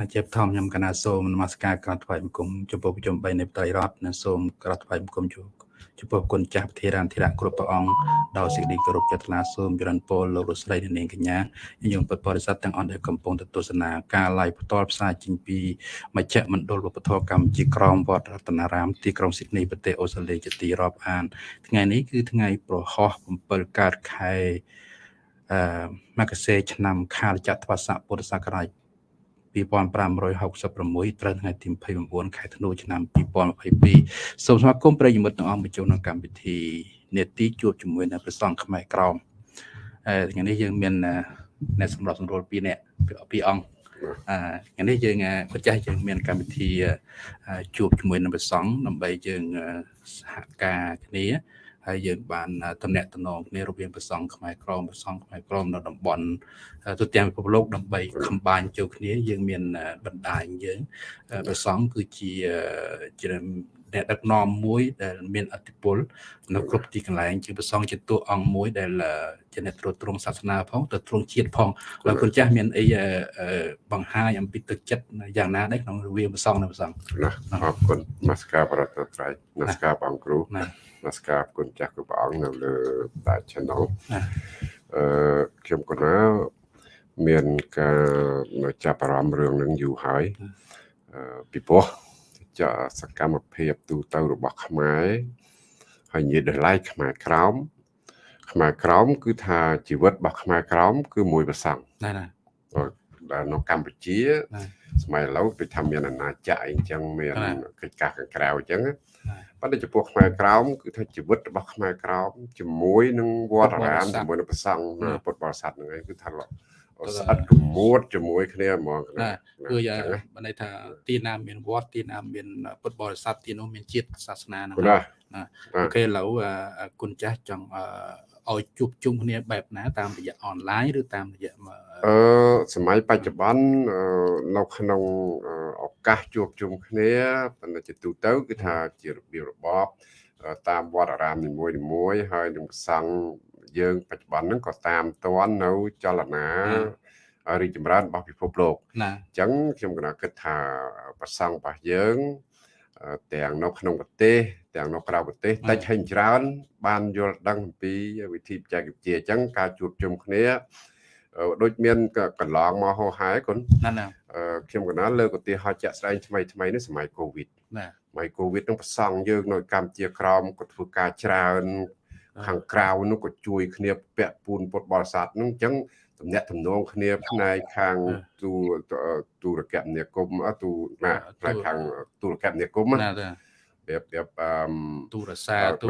ណាជាបឋមខ្ញុំកណាសូមនមស្ការក្រាបថ្វាយបង្គំចំពោះប្រជុំ3នៃបត្រៃរដ្ឋនិងសូមក្រាបថ្វាយបង្គំជួចំពោះគុណចាស់ធិរានធិរៈគ្រប់ព្រះអង្គដោយសេចក្តីគោរពចិត្តថ្លាសូមចរន្តពលលោករស្រីនាងកញ្ញាញោមពុទ្ធបរិស័ទទាំងអស់ដែលកំពុងទស្សនាការ live ផ្ទាល់ផ្សាយចេញពីមជ្ឈមណ្ឌលវប្បធម៌កម្ពុជាក្រមវត្តរតនារាមទីក្រុងស៊ីដនីប្រទេសអូស្ត្រាលីជាទីរាប់អាន ថ្ងៃនេះគឺថ្ងៃប្រហោះ7កើតខែអឺមករាឆ្នាំខាលចត្វាស័កពុទ្ធសករាជ 2566ត្រូវថ្ងៃទី29ខែធ្នូឆ្នាំ2022សូមស្វាគមន៍ប្រិយមិត្តទាំងអស់មកចូលក្នុងកម្មវិធីនេតិជួបជាមួយនៅព្រះសង្ឃខ្មែរក្រមអឺថ្ងៃនេះយើងមានអ្នកសម្រាប់សម្រួល2នាក់ពីអង្គអឺថ្ងៃនេះយើងប្រចាំយើងមានកម្មវិធីជួបជាមួយនឹងព្រះសង្ឃដើម្បីយើងសហការគ្នា ហើយយើងបានតំណាក់តំណងគ្នារវាងប្រសង់ខ្មែរក្រមប្រសង់ខ្មែរក្រមនៅតំបន់ទូទាំងពិភពលោកដើម្បីខំបាញ់ចូលគ្នា យើងមានបណ្ដាញយើងប្រសង់គឺជាជាអ្នកដឹកនាំមួយដែលមានអធិបុលនៅគ្រប់ទីកន្លែងជាប្រសងជាតួអង្គមួយដែលជាអ្នកត្រួតត្រងសាសនាផងទៅត្រង់ជាតិផងហើយគុណចាស់មានអីបង្ហាញអំពីទឹកចិត្តយ៉ាងណាដែរក្នុងរវាងប្រសងនិងប្រសងណាអរគុណនមស្ការបរតត្រៃនមស្ការបងគ្រូណា នមស្ការគុណចាស់គ្រប់ព្រះអង្គនៅលើតា channel អឺខ្ញុំកណាមានការចាប់អារម្មណ៍រឿងនឹងយូរហើយពីព្រោះចាសកម្មភាពទូទៅរបស់ខ្មែរហើយនិយាយដល់ឡៃខ្មែរក្រោមខ្មែរក្រោមគឺថាជីវិតរបស់ខ្មែរក្រោមគឺមួយប្រសង់ណាណាដែលនៅកម្ពុជា សម័យឥឡូវដូចថាមានអាណាចក្រអីអញ្ចឹងមានកិច្ចការខាងក្រៅអញ្ចឹងប៉ុន្តែចំពោះខ្មែរក្រោមគឺថាជីវិតរបស់ខ្មែរក្រោមជាមួយនឹងវត្តអារាមជាមួយនឹងព្រះសង្ឃពុទ្ធបរិស័ទហ្នឹងឯងគឺថាស្អិតកមួតជាមួយគ្នាហ្មងណាគឺបើន័យថាទីណាមានវត្តទីណាមានពុទ្ធបរិស័ទទីនោះមានជាតិសាសនាហ្នឹងណាអូខេឥឡូវគុណចាស់ចង់ ឲ្យជួបជុំគ្នាបែបណា តាមរយៈអនឡាញឬតាមរយៈអឺសម័យបច្ចុប្បន្ននៅក្នុងឱកាសជួបជុំគ្នាប៉ុន្តែជាទូទៅគឺថាជារបៀបរបបតាមវត្តអារាមនីមួយៗហើយនឹងប្រសង់យើងបច្ចុប្បន្នហ្នឹងក៏តាមតាន់នៅចលនារីចម្រើនរបស់ពិភពលោកអញ្ចឹងខ្ញុំគណគិតថាប្រសង់របស់យើងទាំងនៅក្នុងប្រទេស ទាំងនៅក្រៅប្រទេសតិចហើយច្រើន បានយល់ដឹងអំពីវិធីបច្ចេកវិទ្យាអញ្ចឹងការជួបជុំគ្នាដូចមានកន្លងមកហោហែគុណណាណាខ្ញុំកណាលើកឧទាហរណ៍ជាក់ស្ដែងថ្មីថ្មីនេះសម័យកូវីដណាសម័យកូវីដនឹងប្រសង់យើងនៅកម្ពុជាក្រមក៏ធ្វើការច្រើន ខាងក្រៅនោះក៏ជួយគ្នាពាក់ពូនពុតបរិស័ទនឹងអញ្ចឹងតំណាក់តំណងគ្នាផ្នែកខាងទូទូរគមនាគមន៍ទូណាផ្នែកខាងទូរគមនាគមន៍ណាប្រៀបប្រៀបអឺទូរស័ព្ទទូ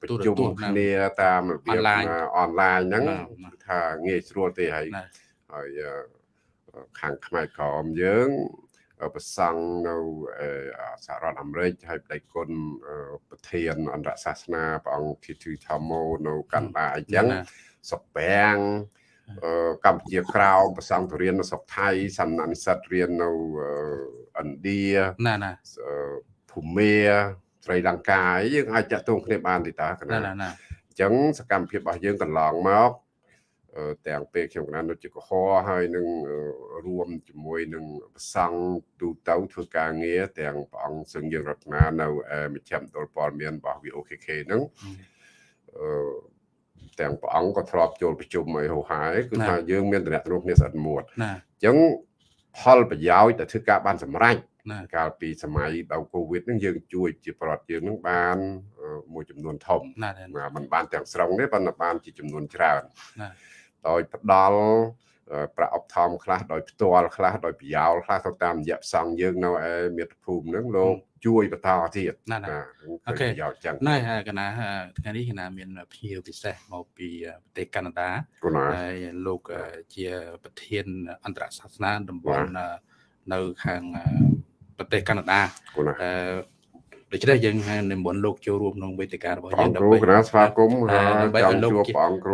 ប្រជុំគ្នាតាមរបៀបអនឡាញហ្នឹងថាងាយស្រួលទេហើយហើយខាងខ្មែរក្រមយើងប្រសង់នៅសហរដ្ឋអាមេរិកហើយបដិគុណប្រធានអន្តរសាសនាព្រះអង្គធីធីថាម៉ូនៅកាណាដាអញ្ចឹងសុកបាំងកម្ពុជាក្រៅប្រសង់ទៅរៀននៅស្រុកថៃសំណានិសិទ្ធរៀននៅឥណ្ឌាណាណា ភូមាស្រីលង្កាយើងអាចចាក់ទងគ្នាបានទេតាណាណាណាអញ្ចឹងសកម្មភាពរបស់យើងកន្លងមកទាំងពេលខ្ញុំកណានុជាកុហរហើយនឹងរួមជាមួយនឹងប្រសង់ទូទៅធ្វើការងារទាំងព្រះអង្គសឹងយើងរតនានៅមជ្ឈមណ្ឌលព័ត៌មានរបស់ VOKK ហ្នឹងអឺទាំងព្រះអង្គក៏ធ្លាប់ចូលប្រជុំឲ្យហោហាយគឺថាយើងមានតំណែងគ្នាស្អិតមួតអញ្ចឹង ផលប្រយោជន៍ដែលធ្វើការបានសម្រេចកាលពីសម័យដៅកូវីដហ្នឹងយើងជួយជាប្រដ្ឋយើងហ្នឹងបានមួយចំនួនធំមិនបានទាំងស្រុងទេប៉ុន្តែបានជាចំនួនច្រើនដោយផ្ដល់ ប្រាក់អបថមខ្លះដោយផ្ទាល់ខ្លះដោយប្រយោលខ្លះទៅតាមរយៈផ្សងយើងនៅឯមាតុភូមិហ្នឹងលោកជួយបន្តទៀតណាអូខេប្រយោជន៍ចឹងណែកណាថ្ងៃនេះកណាមានភ្ញៀវពិសេសមកពីប្រទេសកាណាដាហើយលោកជាប្រធានអន្តរសាសនាតំបន់នៅខាងប្រទេសកាណាដាអឺ ដូច្នេះយើងនិមន្តលោកចូលរួមក្នុងវេទិការបស់យើងដើម្បីគ្រាស្វាគមន៍ហើយចង់ជួបព្រះអង្គគ្រូ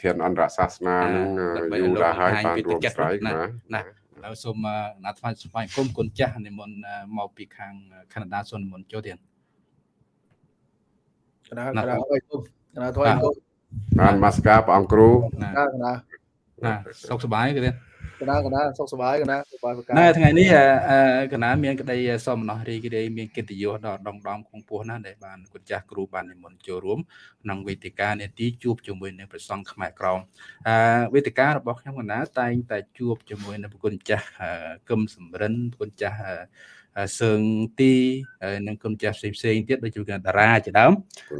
ធានអន្តរសាសនានឹងយូរដែរហើយបានរួមស្រ័យណាណាហើយសូមណាត់ថ្វាយស្វាគមន៍គុណចាស់និមន្តមកពីខាងកាណាដាសូមនិមន្តចូលទៀតកណាកណាអើយគុំកណាថ្វាយគុំបានមកស្ការព្រះអង្គគ្រូណាណាណាសុខសប្បាយគឺទៀត កណាកណាសុខសប្បាយកណាសប្បាយប្រកាណែថ្ងៃនេះអឺកណាមានក្តីសមណោះរីករាយមានកិត្តិយសដល់ដងដំគង់ពោះណាស់ដែលបានគុណចាស់គ្រូបាននិមន្តចូលរួមក្នុងវេទិកានេតិជួបជាមួយនឹងព្រះសង្ឃខ្មែរក្រមអឺវេទិការបស់ខ្ញុំកណាតែងតែជួបជាមួយនឹងប្រគុណចាស់កឹមសំរិនប្រគុណចាស់ សើងទីនិងគុណចាស់ផ្សេងផ្សេងទៀតដូចជាតារាជាដើម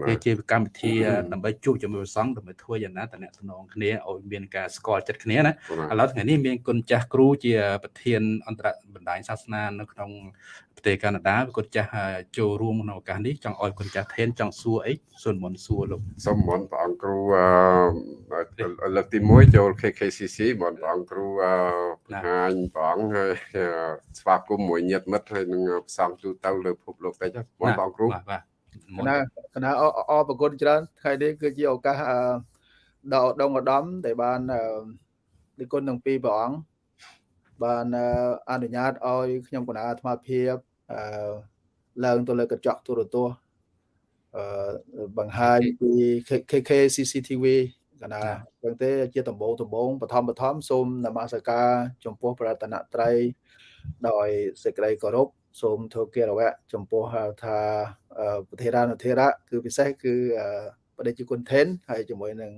វាជាកម្មវិធីដើម្បីជួបជាមួយព្រះសង្ឃដើម្បីធ្វើយ៉ាងណាតំណែងគ្នាឲ្យមានការស្គាល់ចិត្តគ្នាណាឥឡូវថ្ងៃនេះមានគុណចាស់គ្រូជាប្រធានអន្តរបណ្ដាញសាសនានៅក្នុងប្រទេសកាណាដាគុណចាស់ចូលរួមក្នុងឱកាសនេះចង់ឲ្យគុណចាស់ថេនចង់សួរអីសូមមុនសួរលោកសូមមុនព្រះអង្គគ្រូលើកទី1ចូល KKCC មុនព្រះអង្គគ្រូបង្ហាញព្រះអង្គហើយស្វាគមន៍មួយញាតិមិត្តហើយនឹងផ្សំទូទៅលើពិភពលោកតិចមុនព្រះអង្គគ្រូបាទគណៈគណៈអរប្រគុណច្រើនថ្ងៃនេះគឺជាឱកាសដល់ដងឧត្តមដែលបាននិគុណទាំងពីរព្រះអង្គបានអនុញ្ញាតឲ្យខ្ញុំគណៈអាត្មាភាពអឺឡើងទៅលើកញ្ចក់ទូរទស្សន៍អឺបង្ហាញពី KK CCTV កណាចឹងទេជាដំបងដំបងបឋមបឋមសូមនមស្ការចំពោះប្រតនត្រ័យ ដោយសេចក្តីគោរពសូមធ្វើកិរវៈចំពោះហៅថាប្រធានានុធិរៈគឺពិសេសគឺបដិជគុណថេនហើយជាមួយនឹង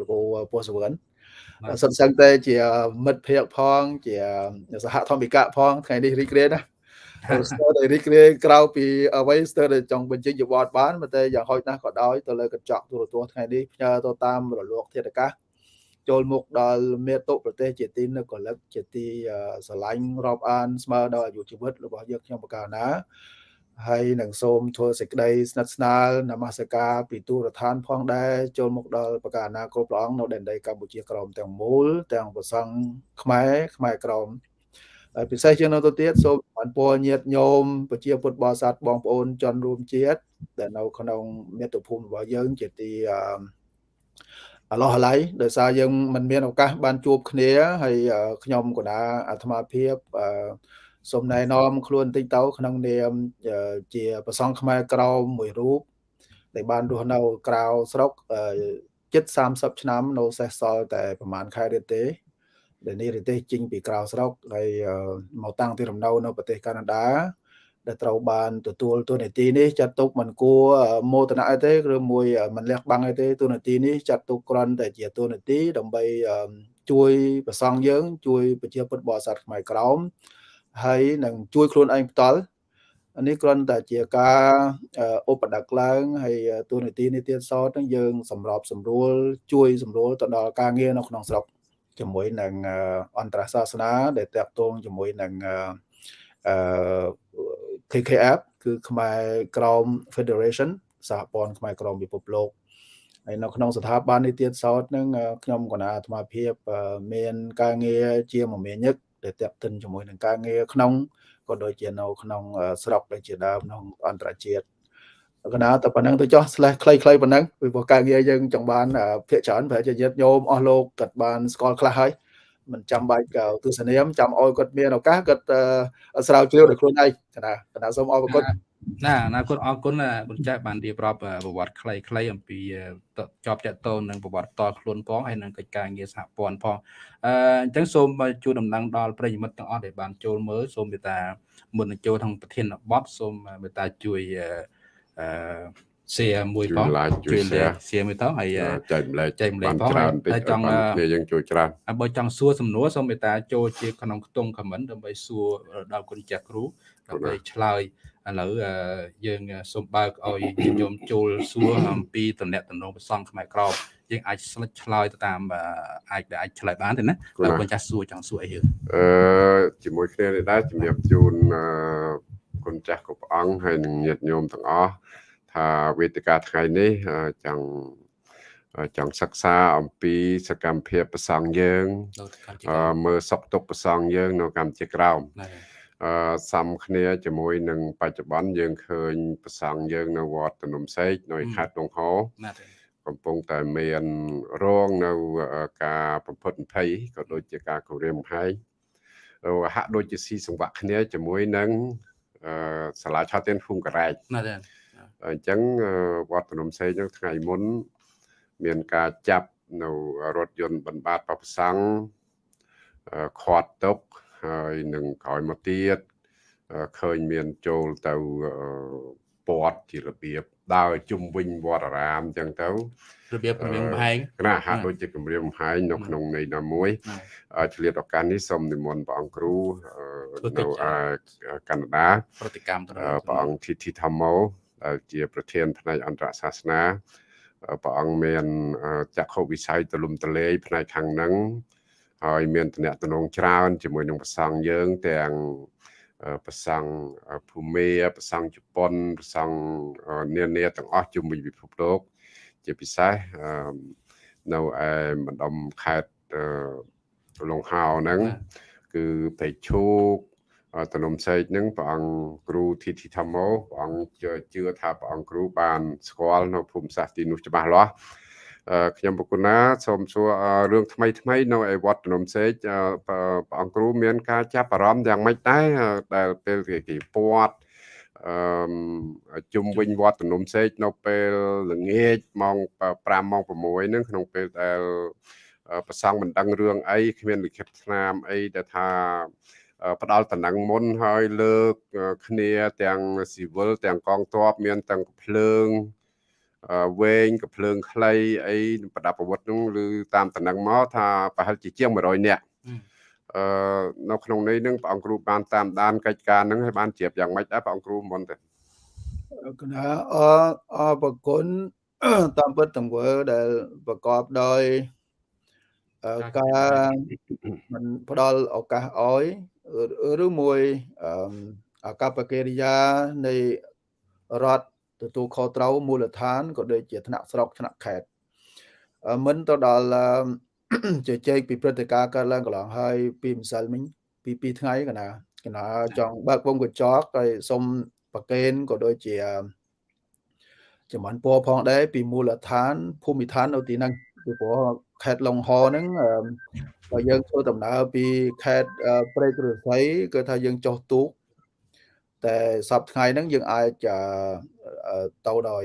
លោកពោះសវណ្ណសិនសឹងតែជាមិត្តភ័ក្តិផង ជាសហធម្មិកៈផងថ្ងៃនេះរីករាយណាស្ទើរតែរីករាយក្រៅពីអ្វីស្ទើរតែចង់បញ្ចេញយវត្តបានតែយ៉ាងហោចណាស់ក៏ដោយទៅលើកញ្ចក់ទូរទស្សន៍ថ្ងៃនេះផ្ញើទៅតាមរលកធាតុអាកាស ចូលមុខដល់មេតុប្រទេសជាទីនឹកកលឹកជាទីស្រឡាញ់រាប់អានស្មើដល់អាយុជីវិតរបស់យើងខ្ញុំបកាណាហើយនឹងសូមធ្វើសេចក្តីស្និទ្ធស្នាលនមស្ការពីទូរដ្ឋានផងដែរចូលមុខដល់បកាណាគ្រប់ព្រះអង្គនៅដែនដីកម្ពុជាក្រមទាំងមូលទាំងប្រសង់ខ្មែរខ្មែរក្រមហើយពិសេសជាងនោះទៅទៀតសូមបានពរញាតញោមប្រជាពុទ្ធបរិស័ទបងប្អូនជនរួមជាតិដែលនៅក្នុងមាតុភូមិរបស់យើងជាទីអ ឡោះអាឡៃដោយសារយើងមិនមានឱកាសបានជួបគ្នាហើយខ្ញុំកណាអាត្មាភាពអឺសូមណែនាំខ្លួនបន្តិចទៅក្នុងនាមជាប្រសង់ខ្មែរក្រមមួយរូបដែលបានរស់នៅក្រៅស្រុកជិត30ឆ្នាំនៅសេសសល់តែប្រហែលខែទៀតទេដែលនេះប្រទេសជិញពីក្រៅស្រុកហើយមកតាំងទីរំនៅនៅប្រទេសកាណាដា ដែលត្រូវបានទទួលទូនាទីនេះចាត់ទុកមិនគួរមោទនៈអីទេឬមួយមិនលះបង់អីទេទូនាទីនេះចាត់ទុកគ្រាន់តែជាទូនាទីដើម្បីជួយប្រសង់យើង ជួយប្រជាពុទ្ធបរិស័ទខ្មែរក្រមហើយនឹងជួយខ្លួនឯងផ្ទាល់នេះគ្រាន់តែជាការឧបដកឡើងហើយទូនីតិនេះទៀតសតនឹងយើង សម្របសម្រួល ជួយសម្រួលទៅដល់ការងារនៅក្នុងស្រុកជាមួយនឹងអន្តរសាសនាដែលតាក់ទងជាមួយនឹងអឺ KKF គឺខ្មែរក្រម Federation សហព័ន្ធខ្មែរក្រមពិភពលោកហើយនៅក្នុងស្ថាប័ននេះទៀតសោតនឹងខ្ញុំគណៈអាត្មាភាពមានការងារជាមមាញឹកដែលតាក់ទិនជាមួយនឹងការងារក្នុងក៏ដូចជានៅក្នុងស្រុកដូចជាដើមក្នុងអន្តរជាតិកណាតែប៉ុណ្ណឹងទៅចោះ slash ខ្លីៗប៉ុណ្ណឹងពីព្រោះការងារយើងចង់បានភាកច្រើនប្រហែលជាញាតញោមអស់លោកគាត់បានស្គាល់ខ្លះហើយ មិនចាំបាច់ទស្សនាមចាំអោយគាត់មានឱកាសគាត់ស្រាវជ្រាវដោយខ្លួនឯងកណាកណាសូមអរគុណណាអនាគតអរគុណគុណចាស់បានរៀបរាប់ប្រវត្តិខ្លីៗអំពីជាប់តកតូននឹងប្រវត្តិតខ្លួនផងហើយនឹងកិច្ចការងារសហព័ន្ធផងអឺអញ្ចឹងសូមជួនដំណឹងដល់ប្រិយមិត្តទាំងអស់ដែលបានចូលមើលសូមមេត្តាមុននឹងចូលក្នុងប្រធានបទសូមមេត្តាជួយអឺ share មួយផងជួយ share មួយទៅហើយចែកម្លែកចែកម្លែកផងហើយចង់គ្នាយើងជួយច្រើនបើចង់សួរសំណួរសូមមេត្តាចូលជាក្នុងខ្ទង់ comment ដើម្បីសួរដល់គុណចាស់គ្រូដើម្បីឆ្លើយឥឡូវយើងសូមបើកឲ្យញោមចូលសួរអំពីតំណែងតំណងប្រសងខ្មែរក្រមយើងអាចស្លិចឆ្លើយទៅតាមអាចដែលអាចឆ្លើយបានទេណាបើគុណចាស់សួរចង់សួរអីយើងអឺជាមួយគ្នានេះដែរជំរាបជូនគុណចាស់គ្រប់អង្គហើយនឹងញាតិញោមទាំងអស់ ថាវេទិកាថ្ងៃនេះចង់ចង់សិក្សាអំពីសកម្មភាពប្រសង់យើងមើលសុខទុក្ខប្រសង់យើង នៅកម្ពុជាក្រោមអឺសំគ្នាជាមួយនឹងបច្ចុប្បន្នយើងឃើញប្រសង់យើងនៅវត្តនំសេកនៅខេត្តដងហោកំពុងតែមានរងនៅការបំផុតភ័យក៏ដូចជាការគម្រាមកំហែងហាក់ដូចជាស៊ីសង្វាក់គ្នាជាមួយនឹងអឺសាលាឆោទៀនភូមិការ៉ែកណាស់ អញ្ចឹងវត្តភ្នំសេងថ្ងៃមុន មានការចាប់នៅរថយន្តបណ្បាតប្រសង់ខាត់ទុកហើយនឹងក្រោយមកទៀតឃើញមានចូលទៅពាត់ជារបៀបដើរជុំវិញវត្តអារាមអញ្ចឹងទៅរបៀបគម្រាមកំហែងគណៈហាក់ដូចជាគម្រាមកំហែងនៅក្នុងន័យណាមួយឆ្លៀតឱកាសនេះសូមនិមន្តព្រះអង្គគ្រូនៅកាណាដាប្រតិកម្មព្រះអង្គធីធីធម្មោ ដែលជាប្រធានផ្នែកអន្តរសាសនាព្រះអង្គមានចក្ខុវិស័យទលំទលេយផ្នែកខាងហ្នឹងហើយមានតំណែងច្រើនជាមួយនឹងប្រសង់យើងទាំងប្រសង់ភូមាប្រសង់ជប៉ុនប្រសង់នានាទាំងអស់ជុំវិញពិភពលោកជាពិសេសនៅឯម្ដុំខេត្តលង្ហោហ្នឹងគឺពេជ្រឈូក តំណុំសេកហ្នឹងព្រះអង្គគ្រូធីធីធម្មោព្រះអង្គជឿថាព្រះអង្គគ្រូបានស្គាល់នៅភូមិសាស្ត្រទីនោះច្បាស់លាស់ខ្ញុំប្រគុណាសូមសួររឿងថ្មីថ្មីនៅឯវត្តនំសេកព្រះអង្គគ្រូមានការចាប់អារម្មណ៍យ៉ាងម៉េចដែរដែលពេលគេពាត់អឺជុំវិញវត្តនំសេកនៅពេលល្ងាចម៉ោង5ម៉ោង6ហ្នឹងក្នុងពេលដែលប្រសង់មិនដឹងរឿងអីគ្មានលិខិតស្នាមអីដែលថា ផ្ដាល់តំណែងមុនហើយលើកគ្នាទាំងស៊ីវិលទាំងកងទ័ពមានទាំងភ្លើងវែងកភ្លើងខ្លីអីប្រដាប់អាវុធនោះឬតាមតំណែងមកថាប្រហែលជាជាង100នាក់អឺនៅក្នុងនេះនឹងព្រះអង្គគ្រូបានតាមដានកិច្ចការនឹងឲ្យបានជ្រាបយ៉ាងម៉េចដែរព្រះអង្គគ្រូមុនទៅគណៈអអបគុណតាមពិតទង្វើដែលប្រកបដោយការមិនផ្ដល់ឱកាសឲ្យ ឬមួយអកប្បកិរិយានៃរដ្ឋទទួលខុសត្រូវមូលដ្ឋានក៏ដូចជាថ្នាក់ស្រុកថ្នាក់ខេត្តមិនទៅដល់ជជែកពីព្រឹត្តិការណ៍កើតឡើងកន្លងហើយពីម្សិលមិញពី2ថ្ងៃកណាកណាចង់បើកវងកញ្ចក់ហើយសុំប្រកេនក៏ដូចជាចំបានពណ៌ផងដែរពីមូលដ្ឋានភូមិឋាននៅទីហ្នឹងពីព្រោះខេត្តឡុងហហ្នឹង បើយើងធ្វើដំណើរពីខេត្តព្រែកឫស្សីគឺថាយើងចុះទូកតែសប្តាហ៍ថ្ងៃហ្នឹងយើងអាចទៅដោយ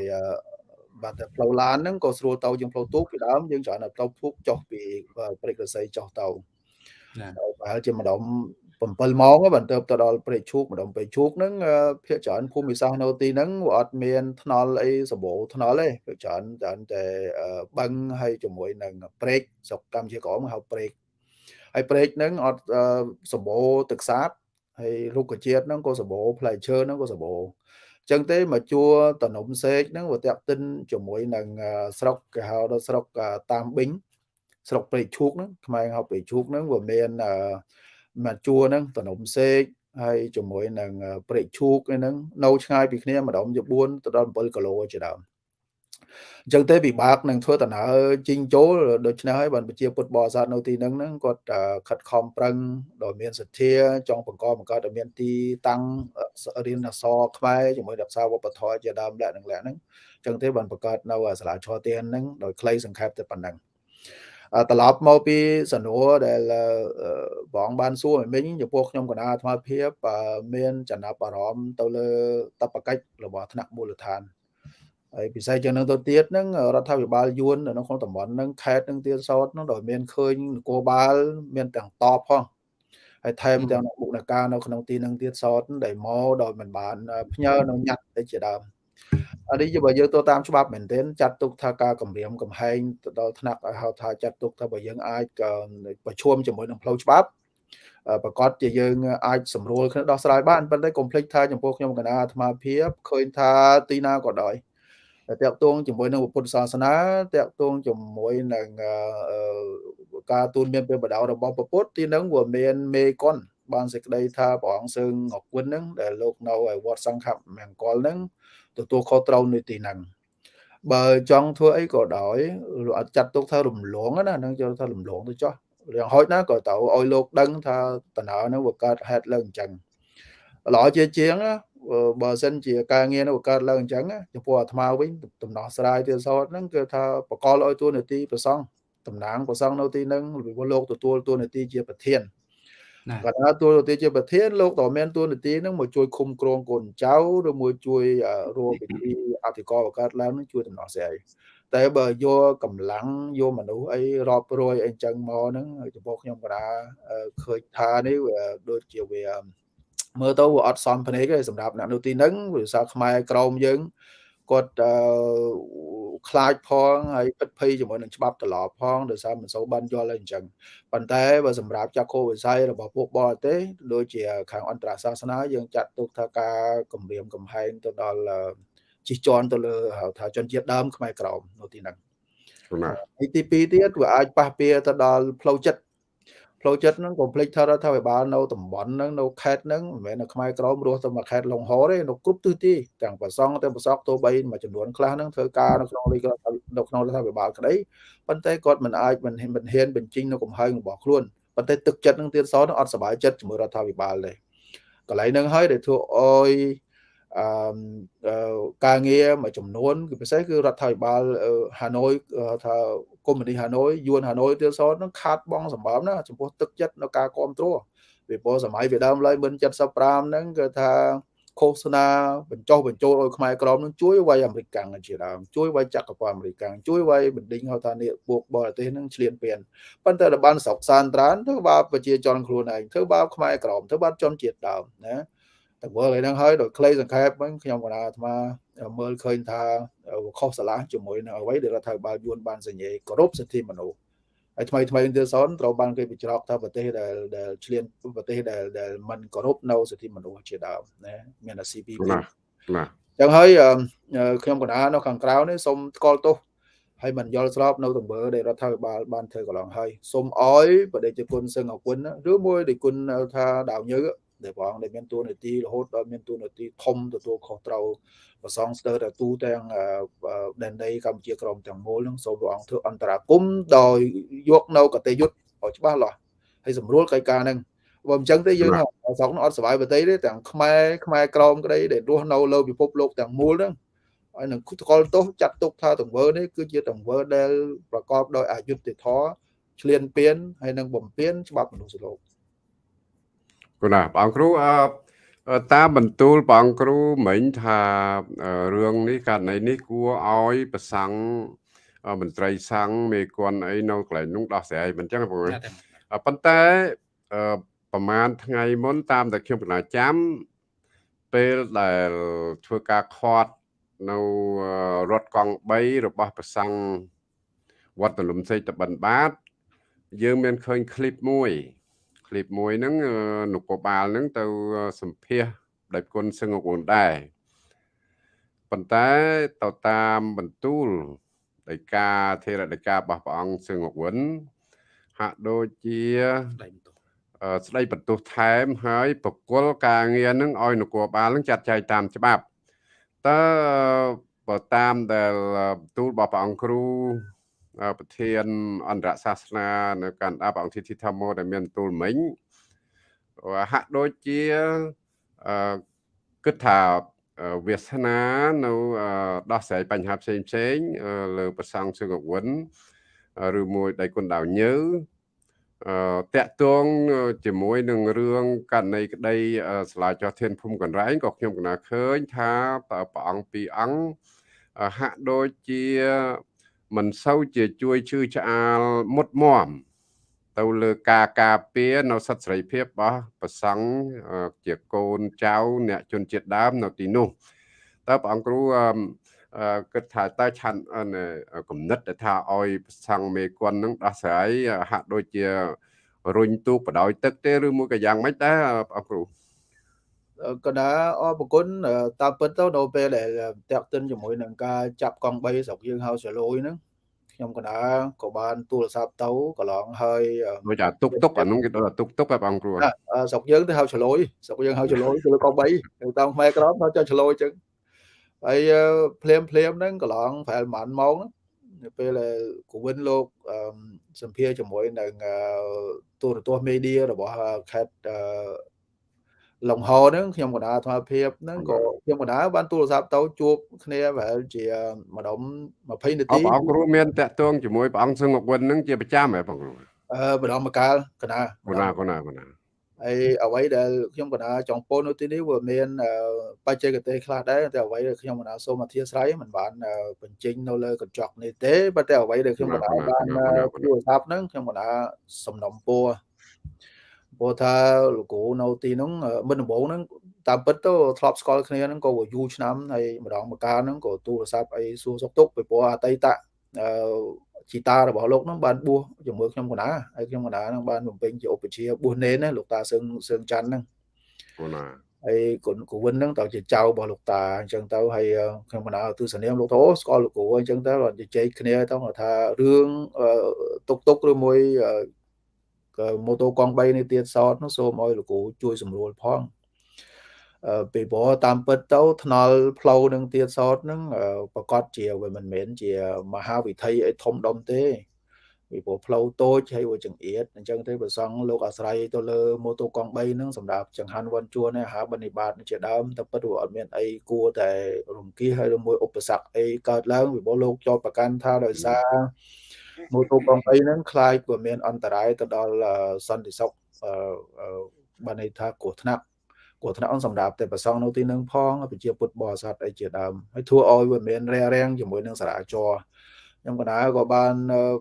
បាទតែផ្លូវឡានហ្នឹងក៏ស្រួលទៅជាងផ្លូវទូកពីដើមយើងច្រើនតែផ្លូវទូកចុះពីព្រែករស័យចុះទៅណាប្រហែលជាម្ដុំ7ម៉ោងបានទៅទៅដល់ព្រែកឈូកម្ដុំព្រែកឈូកហ្នឹងភាគច្រើនភូមិសាស្ត្រនៅទីហ្នឹងវាអត់មានថ្នល់អីសម្បូរថ្នល់ទេភាគច្រើនច្រើនតែបឹងហើយជាមួយនឹងព្រែកស្រុកកម្ពុជាក្រមហៅព្រែក ហើយព្រែកហ្នឹងអត់សម្បូរទឹកសាបហើយរុក្ខជាតិហ្នឹងក៏សម្បូរផ្លែឈើហ្នឹងក៏សម្បូរចឹងទេមកជួតនំសេកហ្នឹងវាតាក់ទិនជាមួយនឹងស្រុកគេហៅដល់ស្រុកតាមប៊ីងស្រុកព្រៃឈូកហ្នឹងខ្មែរហៅព្រៃឈូកហ្នឹងវាមានមកជួហ្នឹងតនំសេកហើយជាមួយនឹងព្រៃឈូកហ្នឹងនៅឆ្ងាយពីគ្នាម្ដងជា4ទៅដល់7គីឡូជាដើម អញ្ចឹងទេពិបាកនឹងធ្វើដំណើរជីងចូលដូច្នេះហើយបានប្រជាពុទ្ធបរិស័ទនៅទីហ្នឹងហ្នឹងគាត់ខិតខំប្រឹងដោយមានសទ្ធាចង់បង្កបង្កើតឲ្យមានទីតាំងរៀនអក្សរខ្មែរជាមួយរក្សាវប្បធម៌ជាដើមលក្ខនឹងលក្ខហ្នឹងអញ្ចឹងទេបានបង្កើតនៅសាលាឈរទានហ្នឹងដោយខ្លីសង្ខេបតែប៉ុណ្ណឹងត្រឡប់មកពីសំណួរដែលបងបានសួរមិញចំពោះខ្ញុំគណៈអាត្មាភាពមានចំណាប់អារម្មណ៍ទៅលើតបកិច្ចរបស់ថ្នាក់មូលដ្ឋាន ហើយពិសេសជាងនឹងទៅទៀតហ្នឹងរដ្ឋាភិបាលយួននៅក្នុងតំបន់ហ្នឹងខេត្តហ្នឹងទៀតសោតហ្នឹងដោយមានឃើញនគរបាល មានទាំងតបផងហើយថែមទាំងមុខនការនៅក្នុងទីហ្នឹងទៀតសោតដែលមកដោយមិនបានផ្ញើនៅញ៉ាត់ទៅជាដើមអានេះបើយើងទៅតាមច្បាប់មែនទែនចាត់ទុកថាការគម្រាមកំហែងទៅដល់ថ្នាក់ឲ្យហៅថាចាត់ទុកថាបើយើងអាចប្រឈមជាមួយនឹងផ្លូវច្បាប់ប្រកាសជាយើងអាចសម្រួលគ្នាដោះស្រាយបានប៉ុន្តែកុំភ្លេចថាចំពោះខ្ញុំកណាអាត្មាភាពឃើញថាទីណាក៏ដោយ តកតងជាមួយនឹងពុទ្ធសាសនាតកតងជាមួយនឹងការទូនមានពេលបដៅរបស់ពុទ្ធទីនឹងវាមានមេកុនបានសេចក្តីថាព្រះអង្គសើងអគុណហ្នឹងដែលលោកនៅឯវត្តសង្ឃមង្គលហ្នឹងទទួលខុសត្រូវនៅទីហ្នឹងបើចង់ធ្វើអីក៏ដោយអត់ចាត់ទុកថារំលងណាហ្នឹងចូលថារំលងទៅចុះរឿងហោចណាក៏ទៅឲ្យលោកដឹងថាតំណើហ្នឹងវាកើតហេតុឡើងអញ្ចឹងល្អជាជាង បើសិនជាការងារនោះកើតឡើងអញ្ចឹងចំពោះអាត្មាវិញដំណោះស្រាយទៀតសោតហ្នឹងគឺថាបកលឲ្យតួនាទីប្រសងតំណាងប្រសងនៅទីហ្នឹងលោកទទួលតួនាទីជាប្រធានគាត់ថាតួនាទីជាប្រធានលោកតើមានតួនាទីហ្នឹងមកជួយឃុំគ្រងកូនចៅឬមួយជួយរួមពិធីអធិការបង្កើតឡើងនឹងជួយដំណោះស្រាយតែបើយកកម្លាំងយកមនុស្សអីរាប់រយអីចឹងមកហ្នឹងចំពោះខ្ញុំក៏ថាឃើញថានេះវាដូចជាវា មើលទៅវាអត់សមភ្នែកទេសម្រាប់អ្នកនោះទីហ្នឹងវាសាខ្មែរក្រមយើងគាត់ខ្លាចផងហើយពិតភ័យជាមួយនឹងច្បាប់ត្រឡប់ផងដោយសារមិនសូវបានយល់អីអញ្ចឹងប៉ុន្តែបើសម្រាប់ចាក់គោវិស័យរបស់ពួកបរទេសដូចជាខាងអន្តរសាសនាយើងចាត់ទុកថាការគម្រាមកំហែងទៅដល់ជិះជាន់ទៅលើហៅថាជនជាតិដើមខ្មែរក្រមនៅទីហ្នឹងហើយទី2ទៀតវាអាចប៉ះពាល់ទៅដល់ផ្លូវចិត្ត ផ្លូវចិត្តហ្នឹងកុំភ្លេចថារដ្ឋាភិបាលនៅតំបន់ហ្នឹងនៅខេត្តហ្នឹងមិនមែននៅខ្មែរក្រមរស់ទៅមកខេត្តលងហទេនៅគ្រប់ទិសទីទាំងប្រសង់ទាំងប្រសក់ទោះបីមួយចំនួនខ្លះហ្នឹងធ្វើការនៅក្នុងលេខនៅក្នុងរដ្ឋាភិបាលក្តីប៉ុន្តែគាត់មិនអាចមិនមិនហ៊ានបញ្ចេញនៅកំហែងរបស់ខ្លួនប៉ុន្តែទឹកចិត្តនឹងទៀតសោះនឹងអត់សប្បាយចិត្តជាមួយរដ្ឋាភិបាលទេកន្លែងហ្នឹងហើយដែលធ្វើអោយអឺការងារមួយចំនួនគឺពិសេសគឺរដ្ឋាភិបាលហាណូយថា កុម្មុយនីហាណូយយួនហាណូយទៀតសនឹងខាត់បងសម្បើមណាចំពោះទឹកចិត្តនៅការគ្រប់គ្រងពីព្រោះសម័យពីដើមឡើយមិន75ហ្នឹងគឺថាឃោសនាបញ្ចុះបញ្ចូលឲ្យខ្មែរក្រមនឹងជួយវាយអាមេរិកកាំងជាដើមជួយវាយចក្រពត្តិអាមេរិកកាំងជួយវាយបណ្ឌិញហៅថានេះពួកបរទេសនឹងឆ្លៀនពៀនប៉ុន្តែរបានស្រុកសានត្រានធ្វើបាបប្រជាជនខ្លួនឯងធ្វើបាបខ្មែរក្រមធ្វើបាបជនជាតិដើមណា តែមើលឯហ្នឹងហើយដោយគ្លេសង្ខេបហ្នឹងខ្ញុំក៏ថាអាត្មាមើលឃើញថាខុសឆ្លាស់ជាមួយនឹងអ្វីដែលរដ្ឋាភិបាលយួនបានសញ្ញេគោរពសិទ្ធិមនុស្សហើយថ្មីថ្មីទៀតសនត្រូវបានគេបញ្ច្រកថាប្រទេសដែលដែលឆ្លៀនប្រទេសដែលដែលមិនគោរពនៅសិទ្ធិមនុស្សជាដើមណាមានអា CPP ណាណាចឹងហើយខ្ញុំកណានៅខាងក្រៅនេះសូមថ្កោលទោសហើយមិនយល់ស្របនៅទង្វើដែលរដ្ឋាភិបាលបានធ្វើកន្លងហើយសូមអោយបដិជគុណសឹងអគុណឬមួយដែលគុណថាដាវញើ ដែលព្រះអង្គដែលមានទួនាទីរហូតដល់មានទួនាទីធំទទួលខុសត្រូវប្រសងស្ទើរតែទូទាំងដែនដីកម្ពុជាក្រមទាំងមូលនឹងសូមព្រះអង្គធ្វើអន្តរាគមដោយយកនៅកតេយុទ្ធឲ្យច្បាស់លាស់ហើយស្រួលកិច្ចការហ្នឹងបើមិនចឹងទេយើងស្រុកនោះអត់សុបាយប្រទេសទេទាំងខ្មែរខ្មែរក្រមក្តីដែលរស់នៅលើពិភពលោកទាំងមូលហ្នឹងហើយនឹងគុតកលទោសចាត់ទុកថាទង្វើនេះគឺជាទង្វើដែលប្រកបដោយអយុត្តិធម៌ឆ្លៀនពៀនហើយនឹងបំពេញច្បាប់មនុស្សលោក គណាព្រះអង្គគ្រូអតាមបន្ទូលព្រះអង្គគ្រូមិញថារឿងនេះករណីនេះគួរឲ្យប្រសង់មន្ត្រីសង្ឃមេគន់អីនៅកន្លែងនោះដោះស្រាយមិនចឹងបងប៉ុន្តែប្រហែលថ្ងៃមុនតាមតែខ្ញុំប្រណាចាំពេលដែលធ្វើការខាត់នៅរត់កង់3របស់ប្រសង់វត្តលំសេតបិណ្ឌបាតយើងមានឃើញឃ្លីបមួយ ឃ្លីបមួយហ្នឹងនគរបាលហ្នឹងទៅសម្ភាសដេចគុណសឹងអគងដែរប៉ុន្តែទៅតាមបន្ទូលដីកាធេរដីការបស់ព្រះអង្គសឹងអគងហាក់ដូចជាស្ដីបន្ទោសថែមហើយប្រគល់ការងារហ្នឹងឲ្យនគរបាលហ្នឹងចាត់ចែងតាមច្បាប់តើបើតាមដែលបន្ទូលរបស់ព្រះអង្គគ្រូ ប្រធានអន្តរសាសនានៅកាន់អាប់អង្គធីធីថាម៉ូដែលមានទូលមិញហាក់ដូចជាគិតថាវាសនានៅដោះស្រាយបញ្ហាផ្សេងផ្សេងលើប្រសង់សឹងអវិនឬមួយដៃគុណដាវញើអឺតាក់ទងជាមួយនឹងរឿងករណីក្តីស្លាចោះធានភូមិកណ្រែងក៏ខ្ញុំកណាឃើញថាព្រះអង្គពីរអង្គហាក់ដូចជា មិនសូវជាជួយជឿឆ្អាលមុតមមទៅលើការការពារនៅសិទ្ធិសេរីភាពរបស់ប្រសង់ជាកូនចៅអ្នកជនជាតិដើមនៅទីនោះតើព្រះអង្គគ្រូគិតថាតើឆាន់គំនិតថាឲ្យប្រសង់មេគុណនឹងដោះស្រាយហាក់ដូចជារុញទូកបដោយទឹកទេឬមួយក៏យ៉ាងម៉េចដែរព្រះអង្គគ្រូ កណាអរគុណតាមពិតទៅនៅពេលដែលតាក់ទិនជាមួយនឹងការចាប់កង់3ស្រុកយើងហៅចលួយហ្នឹងខ្ញុំកណាក៏បានទូរស័ព្ទទៅកន្លងហើយដូចថាទុកទុកអានោះគេដល់ទុកទុកហើយបងគ្រូស្រុកយើងទៅហៅចលួយស្រុកយើងហៅចលួយគឺកង់3តាមខ្មែរក្រមហៅចចលួយអញ្ចឹងហើយភ្លាមភ្លាមហ្នឹងកន្លងប្រហែលប្រហែលម៉ោងនៅពេលដែលគូវិនលោកសម្ភារជាមួយនឹងទូរទស្សន៍មេឌៀរបស់ខេត្ត លងហហ្នឹងខ្ញុំកណ្ដាលអាត្មាភាពហ្នឹងក៏ខ្ញុំកណ្ដាលបានទូរស័ព្ទទៅជួបគ្នាប្រហែលជាមួយដុំ20នាទីបងគ្រូមានតាក់ទងជាមួយព្រះអង្គសឹងអវិនហ្នឹងជាប្រចាំហ៎បងគ្រូអឺម្ដងមកកាលកណ្ដាលកណ្ដាលកណ្ដាលកណ្ដាលអហើយអ្វីដែលខ្ញុំកណាចង់ពោលនៅទីនេះវាមានបច្ចេកទេសខ្លះដែរតែអ្វីដែលខ្ញុំកណាសូមអធិស្ឋានមិនបានបញ្ចេញនៅលើកញ្ចក់នេះទេប៉ុន្តែអ្វីដែលខ្ញុំកណាបានទូរស័ព្ទហ្នឹងខ្ញុំកណាសំណុំពរ ព្រោះថាលោកគ្រូនៅទីហ្នឹងមិនដំបូងហ្នឹងតាមពិតទៅធ្លាប់ស្គាល់គ្នាហ្នឹងក៏យូរឆ្នាំហើយម្ដងម្កាលហ្នឹងក៏ទូរស័ព្ទអីសួរសុខទុក្ខពីព្រោះអតីតអឺជីតារបស់លោកហ្នឹងបានបួសជាមួយខ្ញុំកណាហើយខ្ញុំកណាហ្នឹងបានបំពេញជាឧបជាបួសនេនណាលោកតាសឹងសឹងច័ន្ទហ្នឹងកូណាហើយគុណគូវិនហ្នឹងតើជាចៅរបស់លោកតាអញ្ចឹងទៅហើយខ្ញុំកណាទស្សនាមលោកទៅស្គាល់លោកគ្រូអញ្ចឹងទៅជជែកគ្នាទៅថារឿងតុកតុកឬមួយ ម៉ូតូកង់3នេះទៀតសតនោះសូមឲ្យលោកគ្រូជួយសម្រួលផងពីព្រោះតាមពិតទៅថ្នល់ផ្លូវនឹងទៀតសតនឹងប្រកាសជាវាមិនមែនជាមហាវិថីអីធំដុំទេពីព្រោះផ្លូវតូចហើយវាចង្អៀតអញ្ចឹងទេប្រសង់លោកអាស្រ័យទៅលើម៉ូតូកង់3ហ្នឹងសម្រាប់ចង្ហាន់វ៉ាន់ជួនអាហារបនិបាតជាដើមតែពិតវាអត់មានអីគួរតែរំគៀសហើយមួយឧបសគ្គអីកើតឡើងពីព្រោះលោកចោទប្រកាន់ថាដោយសារ ម៉ូតូកង់3ហ្នឹងខ្លាចវាមានអន្តរាយទៅដល់សន្តិសុខបានន័យថាគ្រោះថ្នាក់គ្រោះថ្នាក់សម្រាប់តែប្រសងនៅទីនឹងផងប្រជាពុទ្ធបរិស័ទអីជាដើមហើយធ្វើឲ្យវាមានរារាំងជាមួយនឹងសារាចរខ្ញុំកណាក៏បាន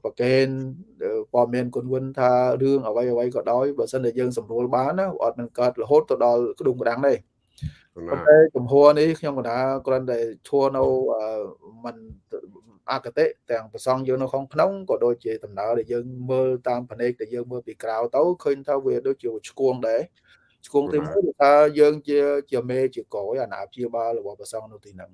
ប្រកេនព័ត៌មានគុណវិនថារឿងអ្វីអ្វីក៏ដោយបើសិនតែយើងសម្រួលបានណាអត់នឹងកើតរហូតទៅដល់ក្ដុងក្ដាំងទេ ប៉ុន្តែចំហនេះខ្ញុំកណាគ្រាន់តែឈួរនៅមិនអកតិទាំងប្រសងយើងនៅក្នុងក្នុងក៏ដូចជាដំណើរដែលយើងមើលតាមភ្នែកដែលយើងមើលពីក្រៅទៅឃើញថាវាដូចជាឆ្គងដែរឆ្គងទីមួយគឺថាយើងជាជាមេជាកយអាណាព្យាបាលរបស់ប្រសងនៅទីហ្នឹង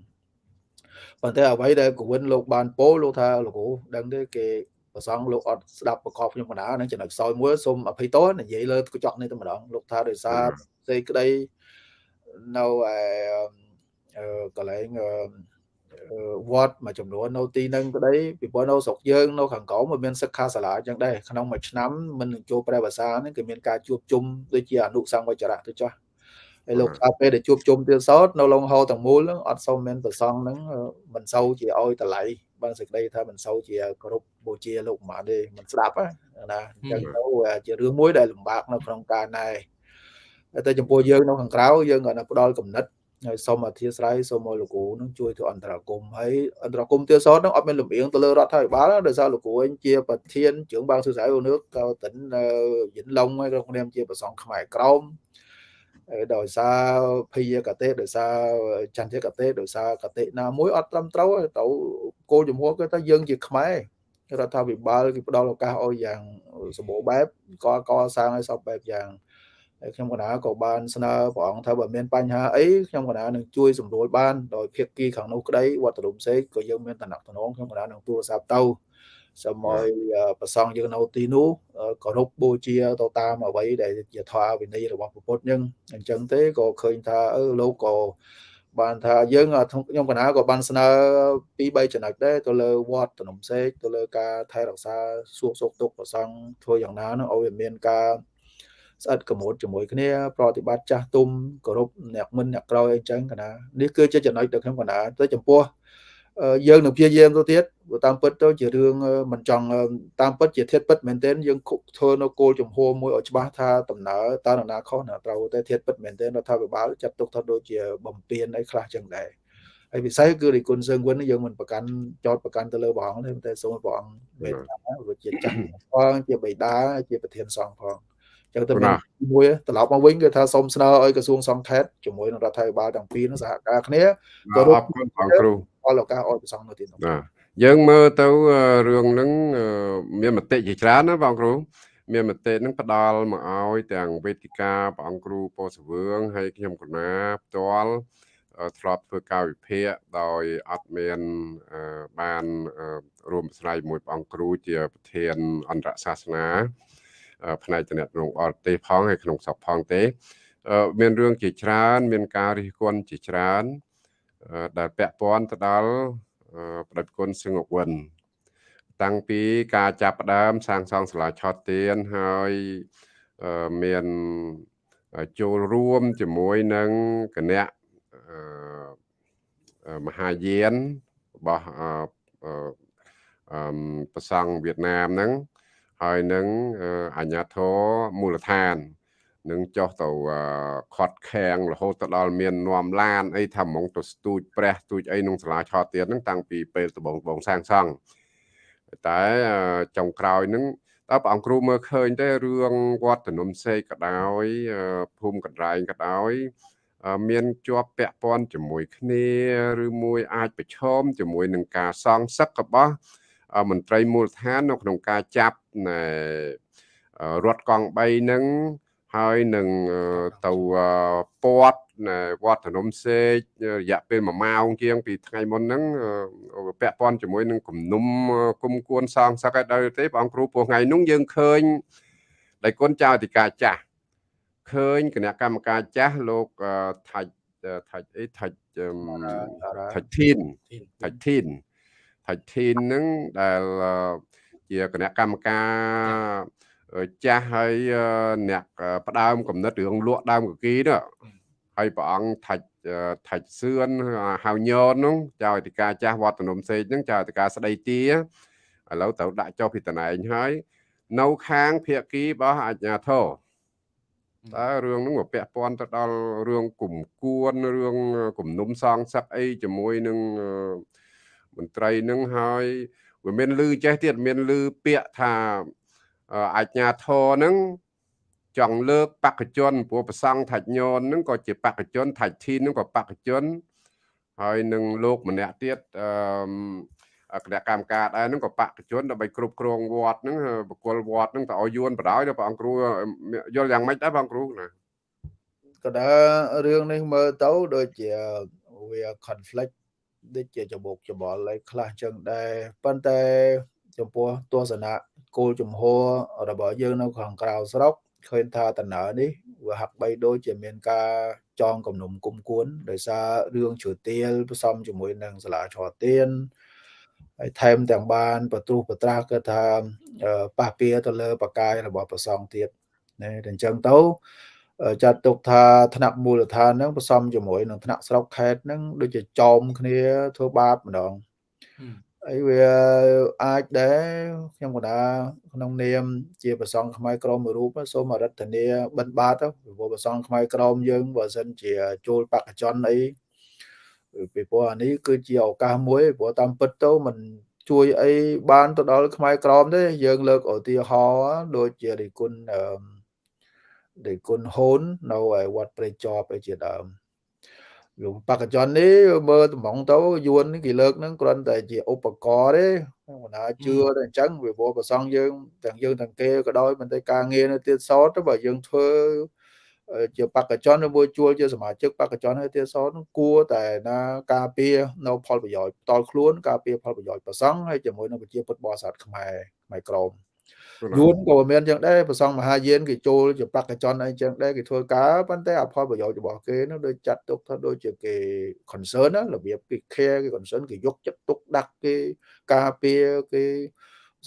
ប៉ុន្តែអ្វីដែលកវិនលោកបានពោលលោកថាលោកគ្រូដឹងទេគេប្រសងលោកអត់ស្ដាប់ប្រកបខ្ញុំកណ្ដាលនឹងចំណុចខ្សោយមួយសូមអភ័យទោសនិយាយលើកញ្ចក់នេះតែម្ដងលោកថាដោយសារសេចក្តី នៅឯកន្លែងវត្តមួយចំនួននៅទីនឹងក្តីពីព្រោះនៅស្រុកយើងនៅខាងក្រោមវាមានសិក្ខាសាលាអញ្ចឹងដែរក្នុងមួយឆ្នាំមិននឹងចូលព្រះភាសាហ្នឹងគឺមានការជួបជុំដូចជាអនុសង្វចរៈទៅចោះហើយលោកថាពេលដែលជួបជុំទៀតសោតនៅលងហោទាំងមូលហ្នឹងអត់សូវមានប្រសងហ្នឹងមិនសូវជាឲ្យតម្លៃបានសេចក្តីថាមិនសូវជាគោរពបូជាលោកម៉ាទេមិនស្ដាប់ណាអញ្ចឹងទៅជារឿងមួយដែលលំបាកនៅក្នុងការណែ តែចំពោះយើងនៅខាងក្រៅយើងគាត់ផ្ដល់កំណត់ហើយសូមអធិស្ឋានសូមឲ្យលោកគ្រូនឹងជួយធ្វើអន្តរាគមហើយអន្តរាគមទៀតសតនឹងអត់មានលំអៀងទៅលើរដ្ឋាភិបាលដោយសារលោកគ្រូវិញជាប្រធានជើងបាងសួរស្រាយនៅក៏តិនយិនឡុងហើយក៏ខ្ញុំជាប្រសងខ្មែរក្រមដោយសារភីយកតេដោយសារចន្ទយកតេដោយសារកតេណាមួយអត់ត្រឹមត្រូវទៅគោលជំហរគឺថាយើងជាខ្មែររដ្ឋាភិបាលគេផ្ដល់ឱកាសឲ្យយ៉ាងសម្បូរបែបក៏កសាងឲ្យសពបែបយ៉ាង ហើយខ្ញុំកណាក៏បានស្នើព្រះអង្គថាបើមានបញ្ហាអីខ្ញុំកណានឹងជួយសម្រួលបានដោយភាគីខាងនោះក្តីវត្តរុំសេកក៏យើងមានតំណតំណងខ្ញុំកណានឹងទូរស័ព្ទទៅសូមឲ្យប្រសងយើងនៅទីនោះគោរពបូជាទៅតាមអ្វីដែលជាធម៌វិន័យរបស់ពុទ្ធយើងអញ្ចឹងទេក៏ឃើញថាអឺលោកក៏បានថាយើងខ្ញុំកណាក៏បានស្នើពី3ចំណុចដែរទៅលើវត្តតំណសេកទៅលើការថែរក្សាសួរសុខទុក្ខប្រសងធ្វើយ៉ាងណានឹងឲ្យវាមានការ ស្អិតកមូតជាមួយគ្នាប្រតិបត្តិចាស់ទុំគោរពអ្នកមិនអ្នកក្រោយអីចឹងកណានេះគឺជាចំណុចដែលខ្ញុំកណាទៅចំពោះយើងនឹងព្យាយាមទៅទៀតតាមពិតទៅជារឿងមិនចង់តាមពិតជាធៀបពិតមែនទែនយើងធ្វើនៅគោលចំហមួយឲ្យច្បាស់ថាដំណើរតើនរណាខុសណាត្រូវតែធៀបពិតមែនទែនរដ្ឋាភិបាលចាត់ទុកថាដូចជាបំពេញអីខ្លះចឹងដែរហើយពិសេសគឺរិគុណសើងវិនយើងមិនប្រកាន់ចោតប្រកាន់ទៅលើព្រះអង្គទេតែសូមព្រះអង្គវេទនាវាជាចាស់ផងជាបិតាជាប្រធានសង្ឃផង ចឹងទៅមួយត្រឡប់មកវិញគឺថាសូមស្នើឲ្យក្រសួងសង្ខេតជាមួយនឹងរដ្ឋាភិបាលទាំងពីរនឹងសហការគ្នាទៅអរគុណបងគ្រូអរឱកាសឲ្យប្រសងនៅទីនោះបាទយើងមើលទៅរឿងហ្នឹងមានមតិជាច្រើនណាបងគ្រូមានមតិនឹងផ្ដល់មកឲ្យទាំងវេទិកាព្រះអង្គគ្រូពោសវឿងហើយខ្ញុំកណាផ្ទាល់ធ្លាប់ធ្វើការវិភាគដោយអត់មានបានរួមស្រាយមួយព្រះអង្គគ្រូជាប្រធានអន្តរសាសនា ផ្នែកតំណែងអល់ទេសផងហើយក្នុងស្រុកផងទេ មានរឿងជាច្រើន មានការរិះគន់ជាច្រើន ដែលពាក់ព័ន្ធទៅដល់ប្រដេចគុណសឹងអុកវិនតាំងពីការចាប់ផ្ដើមសាងសង់សាលាឆោតទៀនហើយមានចូលរួមជាមួយនឹងគណៈមហាយានរបស់ប្រសង់វៀតណាមហ្នឹង ហើយនឹងអាញាធរមូលដ្ឋាននឹងចុះទៅខាត់ខាំងរហូតទៅដល់មាននាំឡានអីថាហ្មងទៅស្ទូចព្រះស្ទូចអីក្នុងសាលាឆោតទៀតហ្នឹងតាំងពីពេលដំបងបងសាងសង់តែចុងក្រោយហ្នឹងតើព្រះអង្គគ្រូមើលឃើញទេរឿងវត្តនំសេកក៏ដោយភូមិកណ្ដែងក៏ដោយមានជាប់ពាក់ព័ន្ធជាមួយគ្នាឬមួយអាចប្រឈមជាមួយនឹងការសងសឹករបស់ មន្ត្រីមូលដ្ឋាននៅក្នុងការចាប់រថកង់3នឹងហើយនឹងទៅពាត់វត្តនំសេករយៈពេល1ម៉ោងជាងពីថ្ងៃមុនហ្នឹងពាក់ព័ន្ធជាមួយនឹងគំនុំគុំគួនសងសឹកឲ្យដល់ទេបងគ្រូពោះថ្ងៃនោះយើងឃើញដៃគុណចៅអធិការចាស់ឃើញគណៈកម្មការចាស់លោកថាច់ថាច់អីថាច់ថាច់ធីនថាច់ធីន ថាច់ធីនហ្នឹងដែលជាគណៈកម្មការចាស់ហើយអ្នកផ្ដើមកំណត់រឿងលក់ដើមកគីនោះហើយព្រះអង្គថាច់ថាច់សឿនហៅញននោះចៅអធិការចាស់វត្តនំសេកហ្នឹងចៅអធិការស្ដីទាឥឡូវត្រូវដាក់ចុះពីតំណែងហើយនៅខាងភៀកគីរបស់អាជ្ញាធរតើរឿងហ្នឹងវាពាក់ព័ន្ធទៅដល់រឿងគុំគួនរឿងគំនុំសងសឹកអីជាមួយនឹង មន្ត្រីនឹងហើយវាមានលឺចេះទៀតមានលឺពាក្យថាអាជ្ញាធរហ្នឹងចង់លើកបកជនព្រោះប្រសង់ថាច់ញនហ្នឹងក៏ជាបកជនថាច់ធីនហ្នឹងក៏បកជនហើយនឹងលោកម្នាក់ទៀតអឺគណៈកម្មការដែរហ្នឹងក៏បកជនដើម្បីគ្រប់គ្រងវត្តហ្នឹងបកគលវត្តហ្នឹងទៅឲ្យយួនបដ ாய் ដល់ព្រះអង្គគ្រូយល់យ៉ាងម៉េចដែរព្រះអង្គគ្រូណាក៏ដើរឿងនេះមើលទៅដូចជាវា conflict ដូចជាច្បុកច្បល់អីខ្លះចឹងដែរប៉ុន្តែចំពោះទស្សនៈគោលជំហររបស់យើងនៅខាងក្រៅស្រុកឃើញថាដំណើរនេះវាហាក់បីដូចជាមានការចងគំនុំគុំគួនដោយសាររឿងជ្រួទៀលផ្សំជាមួយនឹងសាលាឆោទៀនហើយថែមទាំងបានបត្រុសបត្រាស់គឺថាប៉ះពៀទៅលើបកាយរបស់ប្រសងទៀតណាតែអញ្ចឹងទៅ ចាត់ទុកថាថ្នាក់មូលដ្ឋានហ្នឹងផ្សំជាមួយនឹងថ្នាក់ស្រុកខេត្តហ្នឹងដូចជាចោមគ្នាធ្វើបាបម្ដងអីវាអាចដែរខ្ញុំកណាក្នុងនាម ជាប្រសងខ្មែរក្រមមួយរូបសូមអរិទ្ធនាបិណ្ឌបាតពីព្រោះប្រសងខ្មែរក្រមយើងបើសិនជាចូលបកជនអីពីព្រោះអានេះគឺជាឱកាសមួយព្រោះតាមពិតទៅมันជួយអីបានទៅដល់ខ្មែរក្រមទេយើងលើកឧទាហរណ៍ដូចជារិគុណអឺ រិគុណហូននៅឯវត្តព្រៃចប់ឯជាដើមលោកបកជននេះមើលតំងទៅយួនគេលើកហ្នឹងគ្រាន់តែជាឧបករណ៍ទេមិនណាជឿតែអញ្ចឹងវាព្រោះប្រសងយើងទាំងយើងទាំងគេក៏ដោយមិនតែការងារនៅទៀតសតទៅបើយើងធ្វើជាបកជនមួយជួលជាសមាជិកបកជនហើយទៀតសតនោះគួរតែណាការពារនៅផលប្រយោជន៍ផ្ទាល់ខ្លួនការពារផលប្រយោជន៍ប្រសងហើយជាមួយនឹងប្រជាពុទ្ធបរិស័ទខ្មែរខ្មែរក្រម យួនក៏មានចឹងដែរប្រសងមហាយានគេចូលជាបកកជនអីចឹងដែរគេធ្វើការប៉ុន្តែអផលប្រយោជន៍របស់គេនោះដូចចាត់ទុកថាដូចជាគេ concern ណារបៀបគេ care គេ concern គេយកចិត្តទុកដាក់គេការពារគេ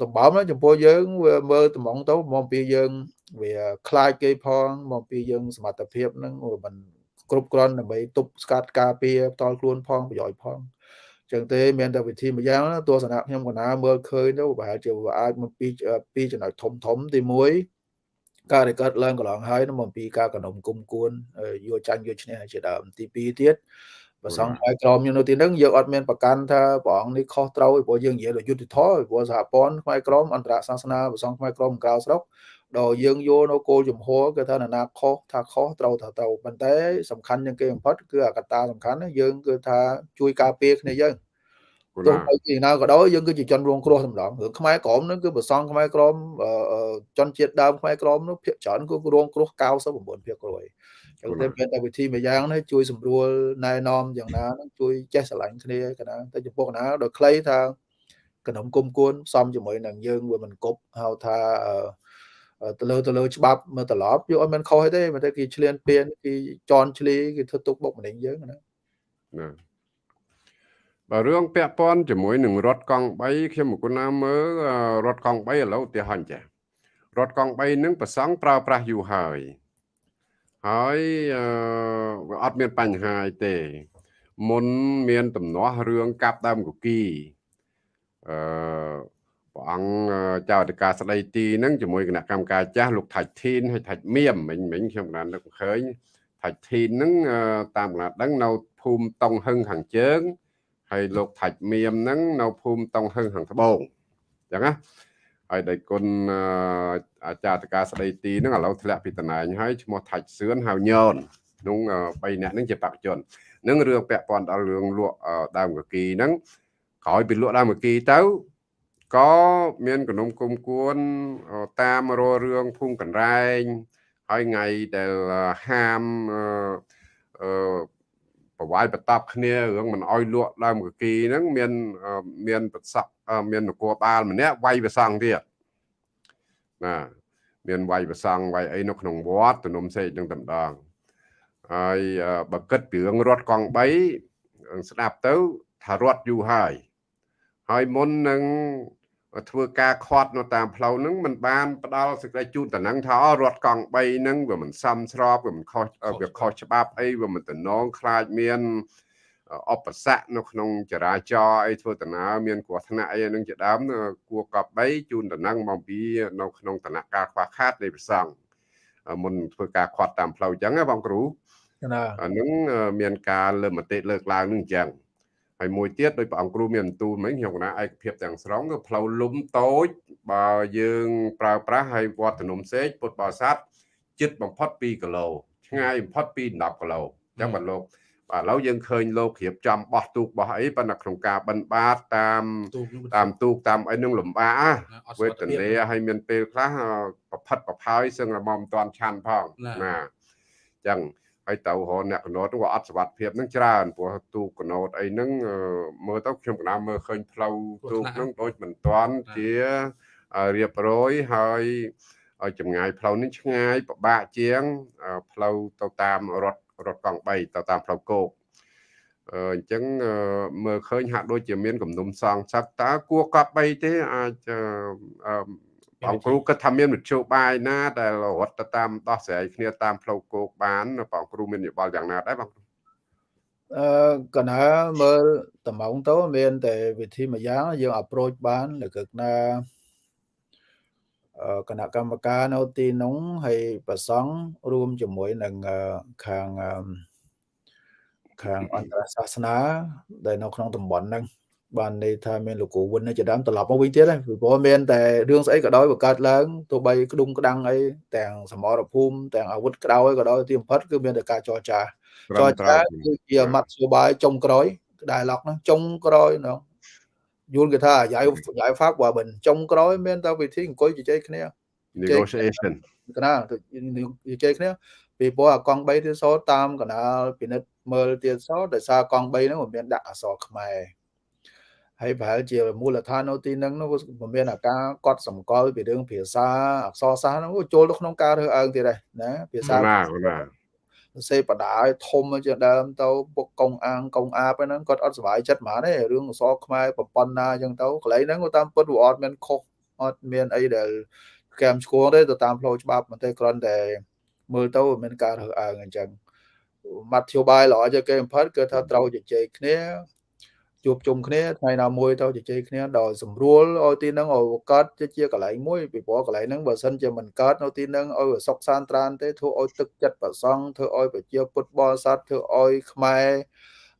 សម្បំណាចំពោះយើងវាមើលតំងទៅមកពីយើងវាខ្លាចគេផងមកពីយើងសមត្ថភាពហ្នឹងវាមិនគ្រប់គ្រាន់ដើម្បីទប់ស្កាត់ការពារផ្ទាល់ខ្លួនផងប្រយោជន៍ផង ចឹងទេមានតែវិធីមួយយ៉ាងទស្សនៈខ្ញុំកណាមើលឃើញទៅប្រហែលជាវាអាចមកពីពីចំណុចធំធំទី1ការដែលកើតឡើងកន្លងហើយមកពីការកណ្ដុំគុំគួនយកចាញ់យកឈ្នះជាដើមទី2ទៀតប្រសងហើយក្រមយើងនៅទីហ្នឹងយើងអត់មានប្រកាន់ថាព្រះអង្គនេះខុសត្រូវព្រោះយើងនិយាយដល់យុទ្ធធម៌ព្រោះសហព័ន្ធខ្មែរក្រមអន្តរសាសនាប្រសងខ្មែរក្រមក្រៅស្រុក ដល់យើងយកនៅគោលជំហរគឺថាណាខុសថាខុសត្រូវថាត្រូវប៉ុន្តែសំខាន់ជាងគេបំផុតគឺអាកត្តាសំខាន់យើងគឺថាជួយការពារគ្នាយើងទោះបីជាណាក៏ដោយយើងគឺជាជនរងគ្រោះសម្ដងរឿងខ្មែរក្រមនឹងគឺប្រសងខ្មែរក្រមជនជាតិដើមខ្មែរក្រមនោះភាគច្រើនគឺរងគ្រោះ99%គ្រួយចឹងតែមានតែវិធីមួយយ៉ាងនេះជួយសម្រួលណែនាំយ៉ាងណានឹងជួយចេះស្រឡាញ់គ្នាកណាតែចំពោះកណាដល់ខ្លីថាកណ្ដុំគុំគួនផ្សំជាមួយនឹងយើងវាមិនគប់ហៅថា ទៅលើទៅលើច្បាប់មើលត្រឡប់យកឲ្យមិនខុសទេមិនតែគេឆ្លៀនពៀនគេជន់ឈ្លីគេធ្វើទុកបុកម្នេញយើងណាណាបើរឿងពាក់ព័ន្ធជាមួយនឹងរថកង់3ខ្ញុំមកគុណាមើលរថកង់3ឥឡូវឧទាហរណ៍ចារថកង់3នឹងប្រសង់ប្រើប្រាស់យូរហើយហើយវាអត់មានបញ្ហាអីទេ មុនមានដំណោះរឿងកាប់ដើមកគីអឺ ព្រះអង្គចៅអធិការស្ដីទីហ្នឹងជាមួយគណៈកម្មការចាស់លោកថាច់ធីនហើយថាច់មៀមមិញមិញខ្ញុំកណានឹកឃើញថាច់ធីនហ្នឹងតាមកណាដឹងនៅភូមិតុងហឹងខាងជើងហើយលោកថាច់មៀមហ្នឹងនៅភូមិតុងហឹងខាងត្បូងអញ្ចឹងណាហើយដៃគុណអាចារ្យតកាស្ដីទីហ្នឹងឥឡូវធ្លាក់ពីតំណែងហើយឈ្មោះថាច់សឿនហៅញនក្នុង3នាក់ហ្នឹងជាបកជននឹងរឿងពាក់ព័ន្ធដល់រឿងលក់ដើមកគីហ្នឹងក្រោយពីលក់ដើមកគីទៅ ក៏មានគំនុំគុំគួនតាមររឿងភូមិកណ្រែងហើយថ្ងៃដែលហាមអឺប្រវាយបតបគ្នារឿងមិនអោយលក់ដើមកគីហ្នឹងមានមានប្រសក់មាននគរបាលម្នាក់វាយប្រសង់ទៀតណាមានវាយប្រសង់វាយអីនៅក្នុងវត្តទំនុំសេកនឹងតម្ដងហើយបើគិតពីរឿងរត់កង់3ស្ដាប់ទៅថារត់យូរហើយហើយមុននឹង ធ្វើការខាត់នៅតាមផ្លូវហ្នឹងมันបានផ្ដាល់សេចក្តីជូនតំណែងថារត់កង់3ហ្នឹងវាមិនសមស្របវាមិនខុសវាខុសច្បាប់អីវាមិនតំណងខ្លាចមានអបស័កនៅក្នុងចរាចរណ៍អីធ្វើដំណើរមានគ្រោះថ្នាក់អីហ្នឹងជាដើមគួរកប់3ជូនតំណែងមកពីនៅក្នុងដំណាក់កាលខ្វះខាតនៃប្រសង់មុនធ្វើការខាត់តាមផ្លូវអញ្ចឹងណាបងគ្រូណាអានឹងមានការលើមតិលើកឡើងនឹងអញ្ចឹង ហើយមួយទៀតដោយព្រះអង្គគ្រូមានបន្ទូលមិញខ្ញុំកណាឯកភាពទាំងស្រុងគឺផ្លូវលំតូចបើយើងប្រើប្រាស់ហើយវត្តនំសេកពុទ្ធបរិស័ទចិត្តបំផុត2គីឡូឆ្ងាយបំផុតពី10គីឡូអញ្ចឹងបាទលោកបាទឥឡូវយើងឃើញលោករៀបចំបោះទូកបោះអីប៉ុន្តែក្នុងការបិណ្ឌបាតតាមតាមទូកតាមអីនឹងលំបាកវេទនាហើយមានពេលខ្លះប្រផិតប្រផើយសឹងរមមិនតាន់ឆាន់ផងណាអញ្ចឹង ហើយទៅរអ្នកកណូតក៏អត់សវត្ថភាពនឹងច្រើនព្រោះទូកណូតអីហ្នឹងមើលទៅខ្ញុំកណាមើលឃើញផ្លូវទូកហ្នឹងដូចមិនតាន់ជារៀបរយហើយចម្ងាយផ្លូវនេះឆ្ងាយពិបាកជាងផ្លូវទៅតាមរថរថកង់3ទៅតាមផ្លូវគោកអញ្ចឹងមើលឃើញហាក់ដូចជាមានគំនុំសងសឹកតើគួរកប់3ទេអាច បងគ្រូគិតថាមានមធ្យោបាយណាដែលរត់ទៅតាមដោះស្រាយគ្នាតាមផ្លូវគោកបានបងគ្រូមានយោបល់យ៉ាងណាដែរបងអឺកណាមើលតំងទៅមានតែវិធីមួយយ៉ាងយើង approach បានលើកណាគណៈកម្មការនៅទីនោះហើយប្រសង់រួមជាមួយនឹងខាងខាងអន្តរសាសនា ដែលនៅក្នុងតំបន់ហ្នឹង បានន័យថាមានលោកគ្រូវិនជាដើមត្រឡប់មកវិញទៀតហើយព្រោះមានតែរឿងស្អីក៏ដោយបង្កើតឡើងទោះបីក្ដុំក្ដាំងអីទាំងសមរភូមិទាំងអាវុធក្តៅក៏ដោយទីបំផុតគឺមានតែការចរចាចរចាគឺជាមធ្យោបាយចុងក្រោយដែលឡុកហ្នឹងចុងក្រោយហ្នឹង យល់គេថាយាយយាយហ្វាក់បើមិនចុងក្រោយមានតែវិធីអង្គុយជជែកគ្នា negotiation កណាជជែកគ្នាពីព្រោះអាកង់3ទៀតសោតាមកណាលពិនិត្យមើលទៀតសោដោយសារកង់3ហ្នឹងមិនមានដាក់អក្សរខ្មែរ ហើយប្រហែលជាមូលដ្ឋាននៅទីហ្នឹងនោះមិនមានអាការកត់សម្គាល់ពីរឿងភាសាអក្សរសាស្ត្រហ្នឹងចូលទៅក្នុងការរើសអើងទៀតដែរណាភាសាណាណាសេបដាឲ្យធំជាដើមទៅពុកកងអាងកងអាបហ្នឹងគាត់អត់សុបាយចិត្តហ្មងទេរឿងអក្សរខ្មែរប្រព័ន្ធណាអញ្ចឹងទៅកន្លែងហ្នឹងតាមពិតវាអត់មានខុសអត់មានអីដែលកែមឆ្គងទេទៅតាមផ្លូវច្បាប់មិនទេគ្រាន់តែមើលទៅមានការរើសអើងអញ្ចឹងមធ្យោបាយល្អជាងគេបំផុតគឺថាត្រូវជជែកគ្នា ជួបជុំគ្នាថ្ងៃណាមួយទៅជជែកគ្នាដល់ស្រួលឲ្យទីហ្នឹងឲ្យកើតជាកន្លែងមួយពីព្រោះកន្លែងហ្នឹងបើសិនជាមិនកើតនៅទីហ្នឹងឲ្យសុខសាន្តត្រានទេធ្វើឲ្យទឹកចិត្តប្រសង់ធ្វើឲ្យប្រជាពុទ្ធបរិស័ទធ្វើឲ្យខ្មែរ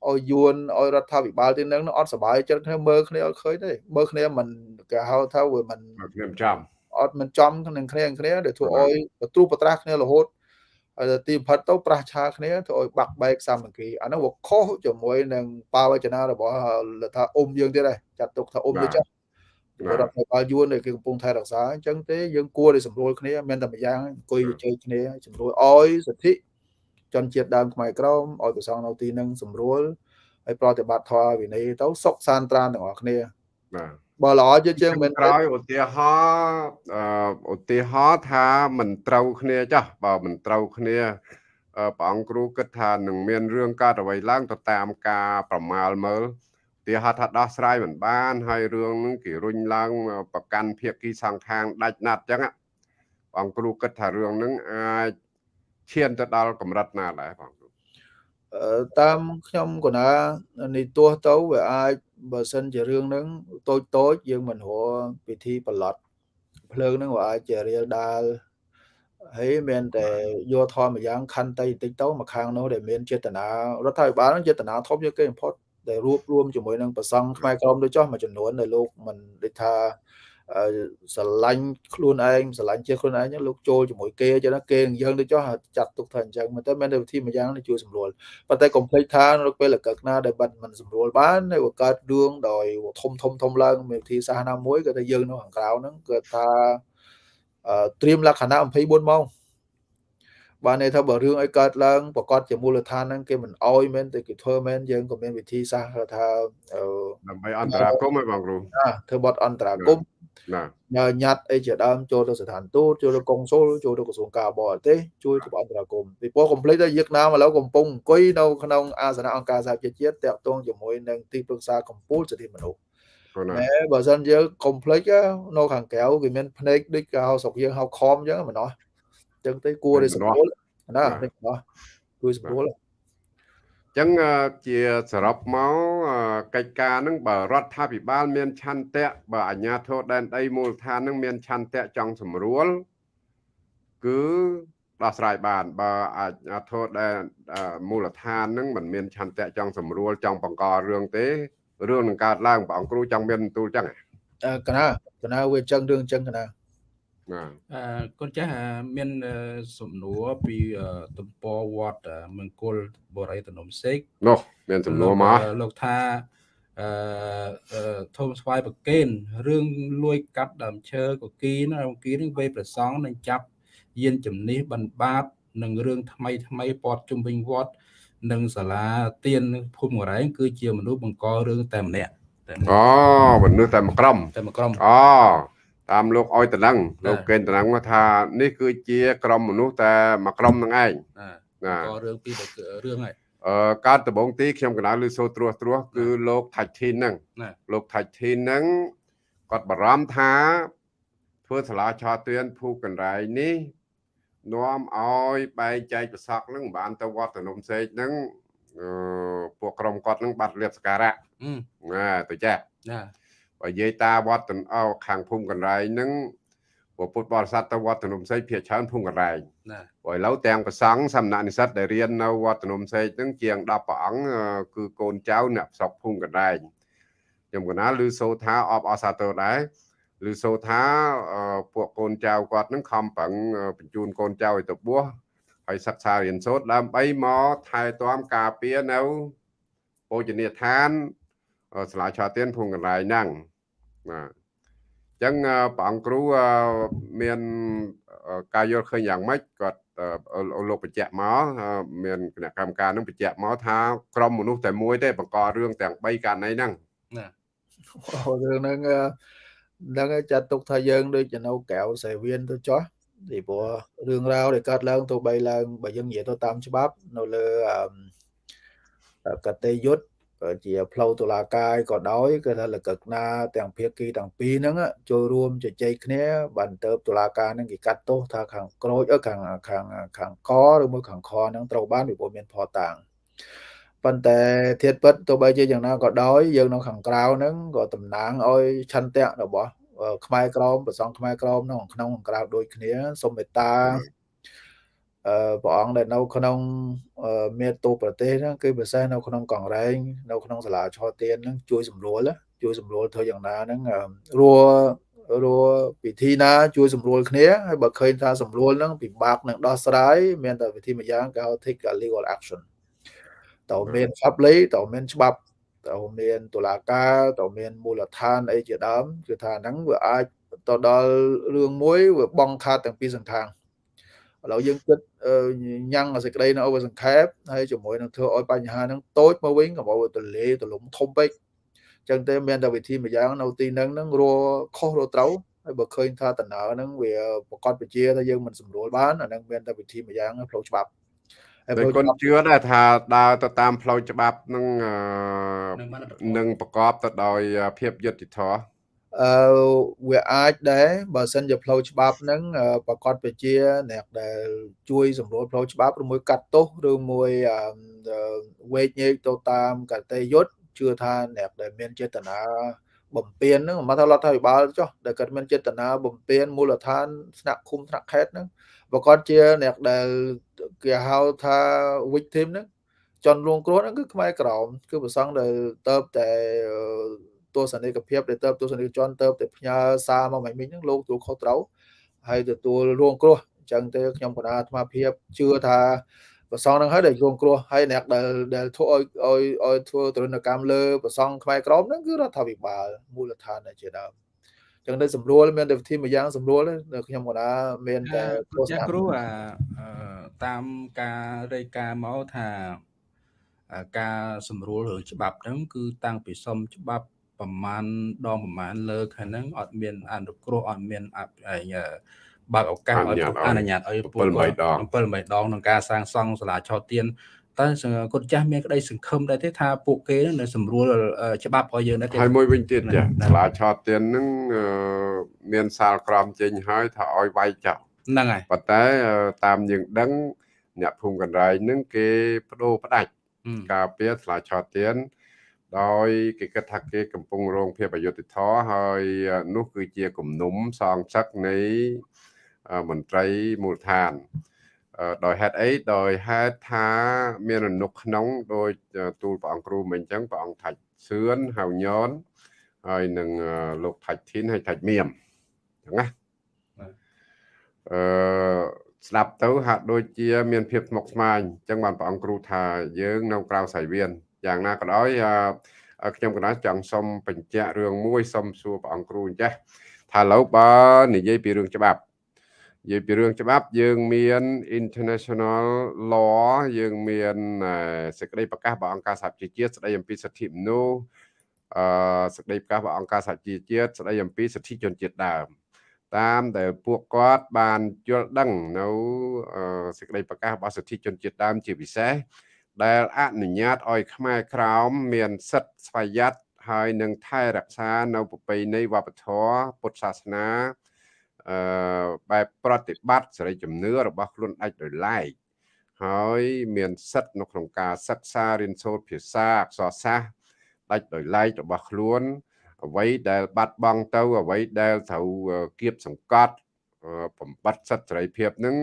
ឲ្យយួនឲ្យរដ្ឋាភិបាលទីហ្នឹងអត់សុបាយចិត្តគ្នាមើលគ្នាអត់ឃើញទេមើលគ្នាមិនគេហៅថាវាមិនខ្ញុំចាំអត់មិនចំនឹងគ្នាគ្នាដែលធ្វើឲ្យបទ្រុបត្រាស់គ្នារហូតហើយ ទីបំផុតទៅប្រះឆាគ្នាធ្វើឲ្យបាក់បែកសាមគ្គីអានោះវាខុសជាមួយនឹងបាវចនារបស់ថាអ៊ុំយើងទៀតដែរចាត់ទុកថាអ៊ុំទៅចាស់រដ្ឋបាលយួនដែលគេកំពុងថែរក្សាអញ្ចឹងទេយើងគួរតែសម្រួលគ្នាមានតែម្យ៉ាងអង្គុយជជែកគ្នាសម្រួលអោយសិទ្ធិជនជាតិដើមខ្មែរក្រមឲ្យប្រសងនៅទីនឹងសម្រួលហើយប្រតិបត្តិធម៌វិន័យទៅសុខសានត្រានទាំងអស់គ្នាបាទ បើល្អជាជាងមែនក្រោយឧទាហរណ៍ឧទាហរណ៍ថាមិនត្រូវគ្នាចាស់បើមិនត្រូវគ្នាព្រះអង្គគ្រូគិតថានឹងមានរឿងកើតអ្វីឡើងទៅតាមការប្រមាលមើលទីហត់ថាដោះស្រាយមិនបាន ហើយរឿងនឹងគេរុញឡើងប្រកាន់ភៀកគីសង្ខាងដាច់ណាត់អញ្ចឹងព្រះអង្គគ្រូគិតថារឿងនឹងអាចឈានទៅដល់កម្រិតណាដែរបងតាមខ្ញុំកណានេះទោះទៅវាអាច បើសិនជារឿងហ្នឹងតូចតូចយើងមិនរកពិធីប្រឡត់ភ្លើងហ្នឹងក៏អាចជារៀលដាលហើយមានតែយកធម៌មួយយ៉ាងខន្តីបន្តិចទៅមកខាងនោះដែលមានចេតនារដ្ឋាភិបាលនឹងចេតនាធំជាងគេបំផុតដែលរួបរวมជាមួយនឹងប្រសង់ខ្មែរក្រមដូចចោះមួយចំនួនដែលលោកមិនដូចថា ស្រឡាញ់ខ្លួនឯងស្រឡាញ់ជាខ្លួនឯងលោកចូលជាមួយគេចឹងណាគេយើងទៅចោះចាត់ទុកថាអញ្ចឹងតែមានតែវិធីមួយយ៉ាងជួយសម្រួលប៉ុន្តែកុំភ្លេចថានៅពេលលកកណាដែលបាត់មិនសម្រួលបាននៅកើតរឿងដោយធំធំធំឡើងមានវិធីសាស្ត្រណាមួយគឺថាយើងនៅខាងក្រៅហ្នឹងគឺថាត្រៀមលក្ខណៈ24ម៉ោងបានន័យថាបើរឿងអីកើតឡើងប្រកាសជាមូលដ្ឋានហ្នឹងគេមិនអោយមែនតែគេធ្វើមែនយើងក៏មានវិធីសាស្ត្រថាដើម្បីអន្តរាគមន៍ឲ្យបងគ្រូធ្វើបត់អន្តរាគមន៍ ណាញ៉ាត់អីជាដើមចូលទៅស្ថានទូតចូលទៅកុងស៊ុលចូលទៅក្រសួងការបរទេសជួយធ្វើអន្តរាគមន៍ពីព្រោះកុំភ្លេចថាយើងណាមឥឡូវកំពុងអង្គុយនៅក្នុងអាសនៈអង្គការសហប្រជាជាតិតាក់ទងជាមួយនឹងទីប្រឹក្សាកម្ពុជាសិទ្ធិមនុស្សតែបើសិនយើងកុំភ្លេចនៅខាងក្រៅគេមានភ្នែកដូចគេហៅស្រុកយើងហៅខំអញ្ចឹងមិនអស់ចឹងទៅគួរតែសម្រួលណានេះអស់គួរសម្រួល ចឹងជាសរុបមកកិច្ចការនឹងបើរដ្ឋាភិបាល មានឆន្ទៈបើអាជ្ញាធរដែនដីមូលដ្ឋាននឹងមានឆន្ទៈចង់សម្រួលគឺដោះស្រាយបាន បើអាជ្ញាធរដែនមូលដ្ឋាននឹងមិនមានឆន្ទៈចង់សម្រួលចង់បង្ករឿងទេរឿងនឹងកើតឡើងព្រះអង្គគ្រូចង់មានបន្ទូលចឹងកណាកណាវាចឹងរឿងចឹងកណាបាទ អឺកូនចាស់មានសំណួរពីទំព័រវត្តមង្គលបរិយតនំសេកនោះមានសំណួរមកលោកថាអឺធំស្វាយប្រកេនរឿងលួយកាត់ដើមឈើកគីណាកគីនឹងវេប្រសងនឹងចាប់យានជំនិះបិណ្ឌបាតនឹងរឿងថ្មីថ្មីពតជុំវិញវត្តនិងសាលាទៀនភូមិករែងគឺជាមនុស្សបង្ករឿងតែម្នាក់អូមនុស្សតែមួយក្រុមតែមួយក្រុមអូ តាមលោកអុយតឡឹងលោកកេនតឡឹងថា នេះគឺជា ក្រុមមនុស្សតែមួយក្រុមនឹងឯងណាក៏រឿងពីរឿងហើយអឺកើតដំបងទីខ្ញុំកណ្ដាលឮសូរត្រួសត្រាសគឺលោកថាច់ធីនហ្នឹងលោកថាច់ធីនហ្នឹងគាត់បារម្ភថាធ្វើសាលាឆោទៀនភូកណ្រៃនេះនាំឲ្យបែងចែកប្រសក់ហ្នឹងបានទៅវត្តនំសេកហ្នឹងអឺពួកក្រុមគាត់ហ្នឹងបាត់លៀបសការៈណាទៅចាណា បើនិយាយតាវត្តអោខាងភូមិកណ្ដែងហ្នឹងពុទ្ធបរិស័ទទៅវត្តនំសេកភាគច្រើនភូមិកណ្ដែងណាព្រោះឥឡូវទាំងប្រសង់សំណាក់និស្សិតដែលរៀននៅវត្តនំសេកហ្នឹងជាង10ព្រះអង្គគឺកូនចៅអ្នកស្រុកភូមិកណ្ដែងខ្ញុំកណាឮសូថាអបអសាទរដែរឬសូថាពួកកូនចៅគាត់នឹងខំប្រឹងបញ្ជូនកូនចៅឲ្យទៅបួសហើយសិក្សារៀនសូត្រដើម្បីមកថែទាំការពារនៅពោជនីយដ្ឋាន សាលាឆាទៀនភូមិកន្លែងហ្នឹងបាទអញ្ចឹងព្រះអង្គគ្រូមានការយល់ឃើញយ៉ាងម៉េចគាត់លោកបញ្ជាក់មកមានគណៈកម្មការនឹងបញ្ជាក់មកថាក្រុមមនុស្សតែមួយទេបង្ករឿងទាំង3ករណីហ្នឹងណារឿងហ្នឹងហ្នឹងចាត់ទុកថាយើងដូចជានៅកៅសេវៀនទៅចោះពីព្រោះរឿងរ៉ាវដែលកើតឡើងទៅបីឡើងបើយើងនិយាយទៅតាមច្បាប់ នៅលើកតេយុទ្ធ ជាផ្លូវតុលាការក៏ដោយគឺថាលកកណាទាំងភាគីទាំងពីរហ្នឹងចូលរួមជជែកគ្នាបានទៅតុលាការហ្នឹងគេកាត់ទោសថាខាងក្រូចខាងខាងខាងកឬមួយខាងខហ្នឹងត្រូវបានពីព្រោះមានផតាំងប៉ុន្តែធៀបពិតទោះបីជាយ៉ាងណាក៏ដោយយើងនៅខាងក្រៅហ្នឹងក៏តំណាងឲ្យឆន្ទៈរបស់ខ្មែរក្រមប្រសងខ្មែរក្រមនៅក្នុងខាងក្រៅដូចគ្នាសូមមេត្តាអឺ ព្រះអង្គដែលនៅក្នុងមេតូប្រទេសហ្នឹងគឺពិសេសនៅក្នុងកងរែងនៅក្នុងសាលាឆោទៀនហ្នឹងជួយសម្រួលជួយសម្រួលធ្វើយ៉ាងណាហ្នឹងរួរួពិធីណាជួយសម្រួលគ្នាហើយបើឃើញថាសម្រួលហ្នឹងពិបាកនឹងដោះស្រាយមានតែវិធីមួយយ៉ាងគេហៅ take legal action តើមានច្បាប់លេតើមានច្បាប់តើមានតុលាការតើមានមូលដ្ឋានអីជាដើមគឺថាហ្នឹងវាអាចទៅដល់រឿងមួយវាបងខាតទាំងពីរសង្ខាង ឥឡូវយើងគិតញ៉ាំងសេចក្តីនៅ over សង្ខេបហើយជាមួយនឹងធ្វើឲ្យបញ្ហាហ្នឹងតូចមកវិញកុំឲ្យទលេទលំធំពេកចឹងទេមានតែវិធីមួយយ៉ាងនៅទីហ្នឹងហ្នឹងរួខុសរួត្រូវហើយបើឃើញថាដំណើរហ្នឹងវាប្រកាសវិជាថាយើងមិនស្រួលបានអាហ្នឹងមានតែវិធីមួយយ៉ាងផ្លូវច្បាប់ហើយគុណជឿដែរថាដើរទៅតាមផ្លូវច្បាប់នឹងនឹងប្រកបទៅដោយភាពយុត្តិធម៌ អឺវាអាចដែរបើសិនជាផ្លូវច្បាប់ហ្នឹងប្រកាសពជាអ្នកដែលជួយសម្រួលផ្លូវច្បាប់ឬមួយកាត់ទោសឬមួយវេកញែកទៅតាមកតេយុទ្ធជឿថាអ្នកដែលមានចេតនាបំពេញហ្នឹងមកថារដ្ឋាភិបាលចុះដែលគាត់មានចេតនាបំពេញមូលដ្ឋានស្នាក់ឃុំថ្នាក់ខេត្តហ្នឹងប្រកាសជាអ្នកដែលគេហៅថា victim ហ្នឹងចន់រងគ្រោះហ្នឹងគឺខ្មែរក្រមគឺប្រសងដែលទៅតែ ទស្សនិកភាពដែលទៅទស្សនិកជនទៅតែផ្ញើសារមកមិនមិញហ្នឹងលោកទទួលខុសត្រូវហើយទទួលរងគ្រោះអញ្ចឹងទៅខ្ញុំកណាអាត្មាភាពជឿថាប្រសងនឹងហើយដែលរងគ្រោះហើយអ្នកដែលដែលធ្វើឲ្យឲ្យឲ្យធ្វើទរណកម្មលើប្រសងខ្មែរក្រមហ្នឹងគឺរដ្ឋាភិបាលមូលដ្ឋានដែលជាដើមចឹងនៅស្រួលមានតែវិធីមួយយ៉ាងស្រួលនៅខ្ញុំកណាមានតែចាគ្រូអាតាមការរាយការណ៍មកថាការសម្រួលរឿងច្បាប់ហ្នឹងគឺតាំងពីសុំច្បាប់ ប្រមាណដងប្រមាណលើកហ្នឹងអត់មានអនុគ្រោះអត់មានអបើកឱកាសឲ្យអនុញ្ញាតឲ្យពួកគាត់7ដង7ដងក្នុងការសាងសង់សាលាឆោទៀនតើគាត់ចាស់មានក្តីសង្ឃឹមដែរទេថាពួកគេនឹងសម្រួលច្បាប់ឲ្យយើងដែរទេហើយមួយវិញទៀតចាសាលាឆោទៀននឹងមានសាលក្រមចេញហើយថាឲ្យវាយចោលហ្នឹងហើយប៉ុន្តែតាមយើងដឹងអ្នកភូមិកណ្ដាលនឹងគេបដូរផ្ដាច់ការពារសាលាឆោទៀន ដោយគេគិតថាគេកំពុងរងភាពអយុត្តិធម៌ហើយនោះគឺជាគំនុំសងសឹកនៃមន្ត្រីមូលដ្ឋានដោយហេតុអីដោយហេតុថាមានអនុក្នុងដោយទូលព្រះអង្គគ្រូមិញអញ្ចឹងព្រះអង្គថាច់សឿនហៅញនហើយនឹងលោកថាច់ធីនហើយថាច់មៀមអញ្ចឹងណាអឺស្ដាប់ទៅហាក់ដូចជា មានភាពស្មុគស្មាញអញ្ចឹងបានព្រះអង្គគ្រូថាយើងនៅក្រៅសៃវៀន យ៉ាងណាក៏ដោយខ្ញុំកណាចង់សុំបញ្ជាក់រឿងមួយសុំសួរព្រះអង្គគ្រូអញ្ចេះថាឥឡូវបើនិយាយពីរឿងច្បាប់និយាយពីរឿងច្បាប់យើងមាន international law យើងមានសេចក្តីប្រកាសរបស់អង្គការសហជីវជាតិស្តីអំពីសិទ្ធិមនុស្សអឺសេចក្តីប្រកាសរបស់អង្គការសហជីវជាតិស្តីអំពីសិទ្ធិជនជាតិដើមតាមដែលពួកគាត់បានយល់ដឹងនៅសេចក្តីប្រកាសរបស់សិទ្ធិជនជាតិដើមជាពិសេស ដែលអនុញ្ញាតឲ្យខ្មែរក្រោមមានសិទ្ធិស្វ័យយ័តហើយនឹងថែរក្សានៅប្រពៃណីវប្បធម៌ពុទ្ធសាសនាអឺបែបប្រតិបត្តិសេរីជំនឿរបស់ខ្លួនឯងដោយឡែកហើយមានសិទ្ធិនៅក្នុងការសិក្សារៀនសូត្រភាសាអក្សរសាស្ត្រដាច់ដោយឡែករបស់ខ្លួនអ្វីដែលបាត់បង់ទៅអ្វីដែលត្រូវគៀបសង្កត់បំបត្តិសិទ្ធិសេរីភាពនឹង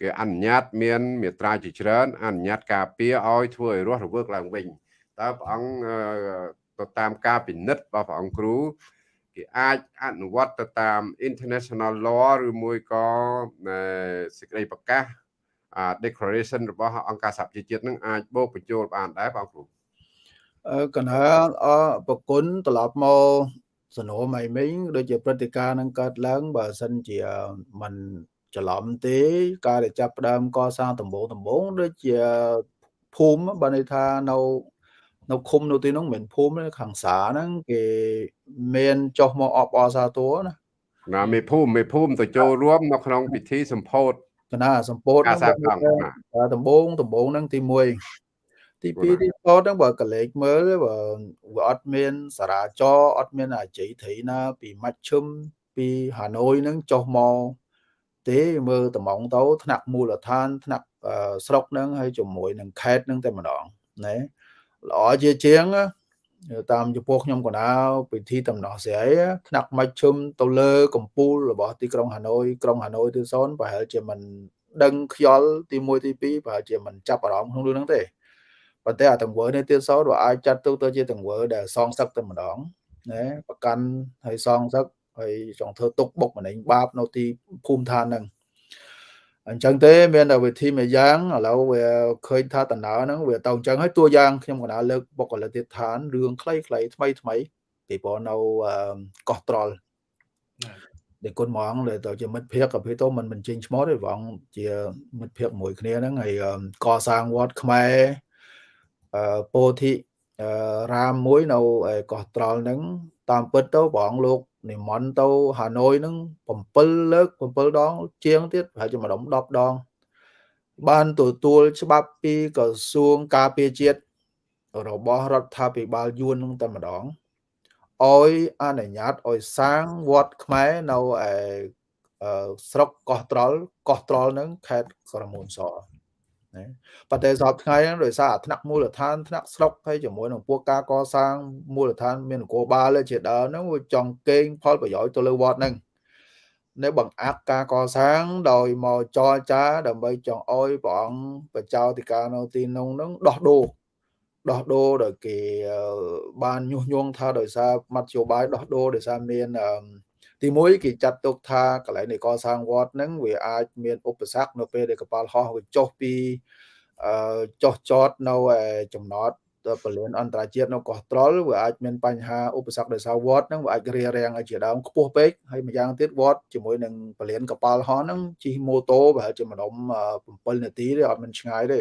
គេអនុញ្ញាតមានមេត្រាជាច្រើនអនុញ្ញាតការពារឲ្យធ្វើឲ្យរស់រវើកឡើងវិញតើព្រះអង្គទៅតាមការពិនិត្យរបស់ព្រះអង្គគ្រូគេអាចអនុវត្តទៅតាម international law ឬមួយក៏សេចក្តីប្រកាស declaration របស់អង្គការសហប្រជាជាតិនឹងអាចបូកបញ្ចូលបានដែរបងគ្រូអឺកណ្ដាលអប្រគុណត្រឡប់មកសនោមអីមិញដូចជាព្រឹត្តិការណ៍នឹងកើតឡើងបើសិនជាมัน ច្រឡំទេការដែលចាប់ផ្ដើមកសាងដំបូងដំបូងដូចជាភូមិបើន័យថានៅនៅឃុំនៅទីនោះមិនមែនភូមិខាងសាហ្នឹងគេមានចុះមកអបអសាទរណាណាមេភូមិមេភូមិទៅចូលរួមនៅក្នុងពិធីសម្ពោធកណាសម្ពោធការសាងសង់ដំបូងដំបូងហ្នឹងទី1ទី2ទីតហ្នឹងបើកលេចមើលបើវាអត់មានសារាចរអត់មានអាជ័យត្រីណាពីម៉ាច់ឈឹមពីហាណូយហ្នឹងចុះមក ទេមើលតំងទៅថ្នាក់មូលដ្ឋានថ្នាក់ស្រុកហ្នឹងហើយជាមួយនឹងខេត្តហ្នឹងតែម្ដងណាល្អជាជាងតាមចំពោះខ្ញុំកណាពិធីតំណោះស្រីថ្នាក់មជ្ឈិមទៅលើកម្ពុជារបស់ទីក្រុងហាណូយក្រុងហាណូយទីសូនប្រហែលជាមិនដឹងខ្យល់ទី1ទី2ប្រហែលជាមិនចាប់អារម្មណ៍ក្នុងរឿងហ្នឹងទេប៉ុន្តែអាទង្វើនេះទៀតសោតវាអាចចាត់ទុកទៅជាទង្វើដែលសងសឹកតែម្ដងណាប្រកាន់ហើយសងសឹក ហើយចង់ធ្វើទុកបុកម្នេញបាបនៅទីភូមិឋានហ្នឹងអញ្ចឹងទេមានតែវិធីមួយយ៉ាងឥឡូវវាឃើញថាដំណើរហ្នឹងវាទៅអញ្ចឹងហើយតួយ៉ាងខ្ញុំកណាលើកបុគ្គលិកទៀតឋានរឿងខ្លីៗថ្មីថ្មីពីព្រោះនៅកោះត្រល់ដែលគុណហ្មងដែលទៅជាមិត្តភ័ក្តិក៏ពីទៅមិនបញ្ចេញឈ្មោះទេហ្មងជាមិត្តភ័ក្តិមួយគ្នាហ្នឹងហើយកសាងវត្តខ្មែរអឺពោធិរាមមួយនៅកោះត្រល់ហ្នឹងតាមពិតទៅបងលោក និមន្តទៅហាណូយហ្នឹង7លើក7ដង ជាងទៀតប្រហែលជាម្ដង10ដង បានទទួលច្បាប់ពីក្រសួងការពារជាតិរបស់រដ្ឋាភិបាលយួនហ្នឹងតែម្ដងឲ្យអនុញ្ញាតឲ្យសាងវត្តខ្មែរនៅឯស្រុកកោះត្រល់កោះត្រល់ហ្នឹងខេត្តក្រមួនស ណាប៉ុន្តែសពថ្ងៃហ្នឹងដោយសារអាថ្នាក់មូលដ្ឋានថ្នាក់ស្រុកហើយជាមួយនឹងពួកការកសាងមូលដ្ឋានមាននគរបាលជាដើមហ្នឹងវាចង់កេងផលប្រយោជន៍ទៅលើវត្តហ្នឹងនៅបង្អាក់ការកសាងដោយមកចរចាដើម្បីចង់អោយព្រះអង្គបចៅតិកានៅទីនោះហ្នឹងដោះដូរដោះដូរដោយគេបានញុះញង់ថាដោយសារមធ្យោបាយដោះដូរដោយសារមាន ទីមួយគេចាត់ទុកថាកន្លែងនៃកសាងវត្តហ្នឹងវាអាចមានឧបសគ្គនៅពេលដែលកប៉ាល់ហោះវាចុះពីអឺចុះចតនៅចំណតពលានអន្តរជាតិនៅកោះត្រល់វាអាចមានបញ្ហាឧបសគ្គដោយសារវត្តហ្នឹងវាអាចរារាំងឲ្យជាដើមខ្ពស់ពេកហើយម្យ៉ាងទៀតវត្តជាមួយនឹងពលានកប៉ាល់ហោះហ្នឹងជិះម៉ូតូប្រហែលជាម្ដុំ7នាទីទេអត់មានឆ្ងាយទេ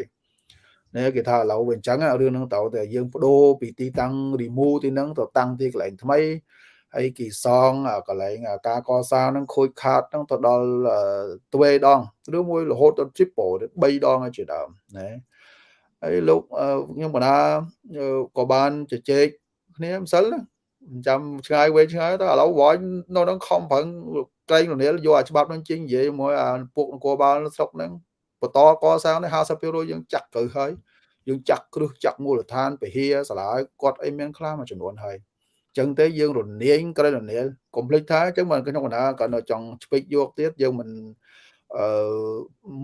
នេះគេថាឥឡូវវាអញ្ចឹងរឿងហ្នឹងត្រូវតែយើងបដូរពីទីតាំង remove ទីហ្នឹងទៅតាំងទីកន្លែងថ្មី ហើយគេសងកន្លែងការកសាងហ្នឹងខូចខាតហ្នឹងទៅដល់ទ្វេដងឬមួយរហូតដល់ triple 3ដងជាដើមណាហើយលោកខ្ញុំបណ្ដាក៏បានជជែកគ្នាម្សិលណាចាំឆ្ងាយវែងឆ្ងាយទៅឥឡូវវ៉ាញ់នៅនឹងខំប្រឹងក្រែងរនាលយកអាច្បាប់នឹងជិញនិយាយមួយអាពួកនគរបាលស្រុកហ្នឹងបន្តកសាងនេះ50%យើងចាក់ទៅហើយយើងចាក់គ្រឹះចាក់មូលដ្ឋានពហិយសាលាគាត់អីមានខ្លះមួយចំនួនហើយ ចឹងទេយើងរនាងក្រែងរនាលកុំភ្លេចថាចឹងមិនក្នុងបណ្ដាក៏នៅចង់ឆ្ពេចយកទៀតយើងមិនអឺ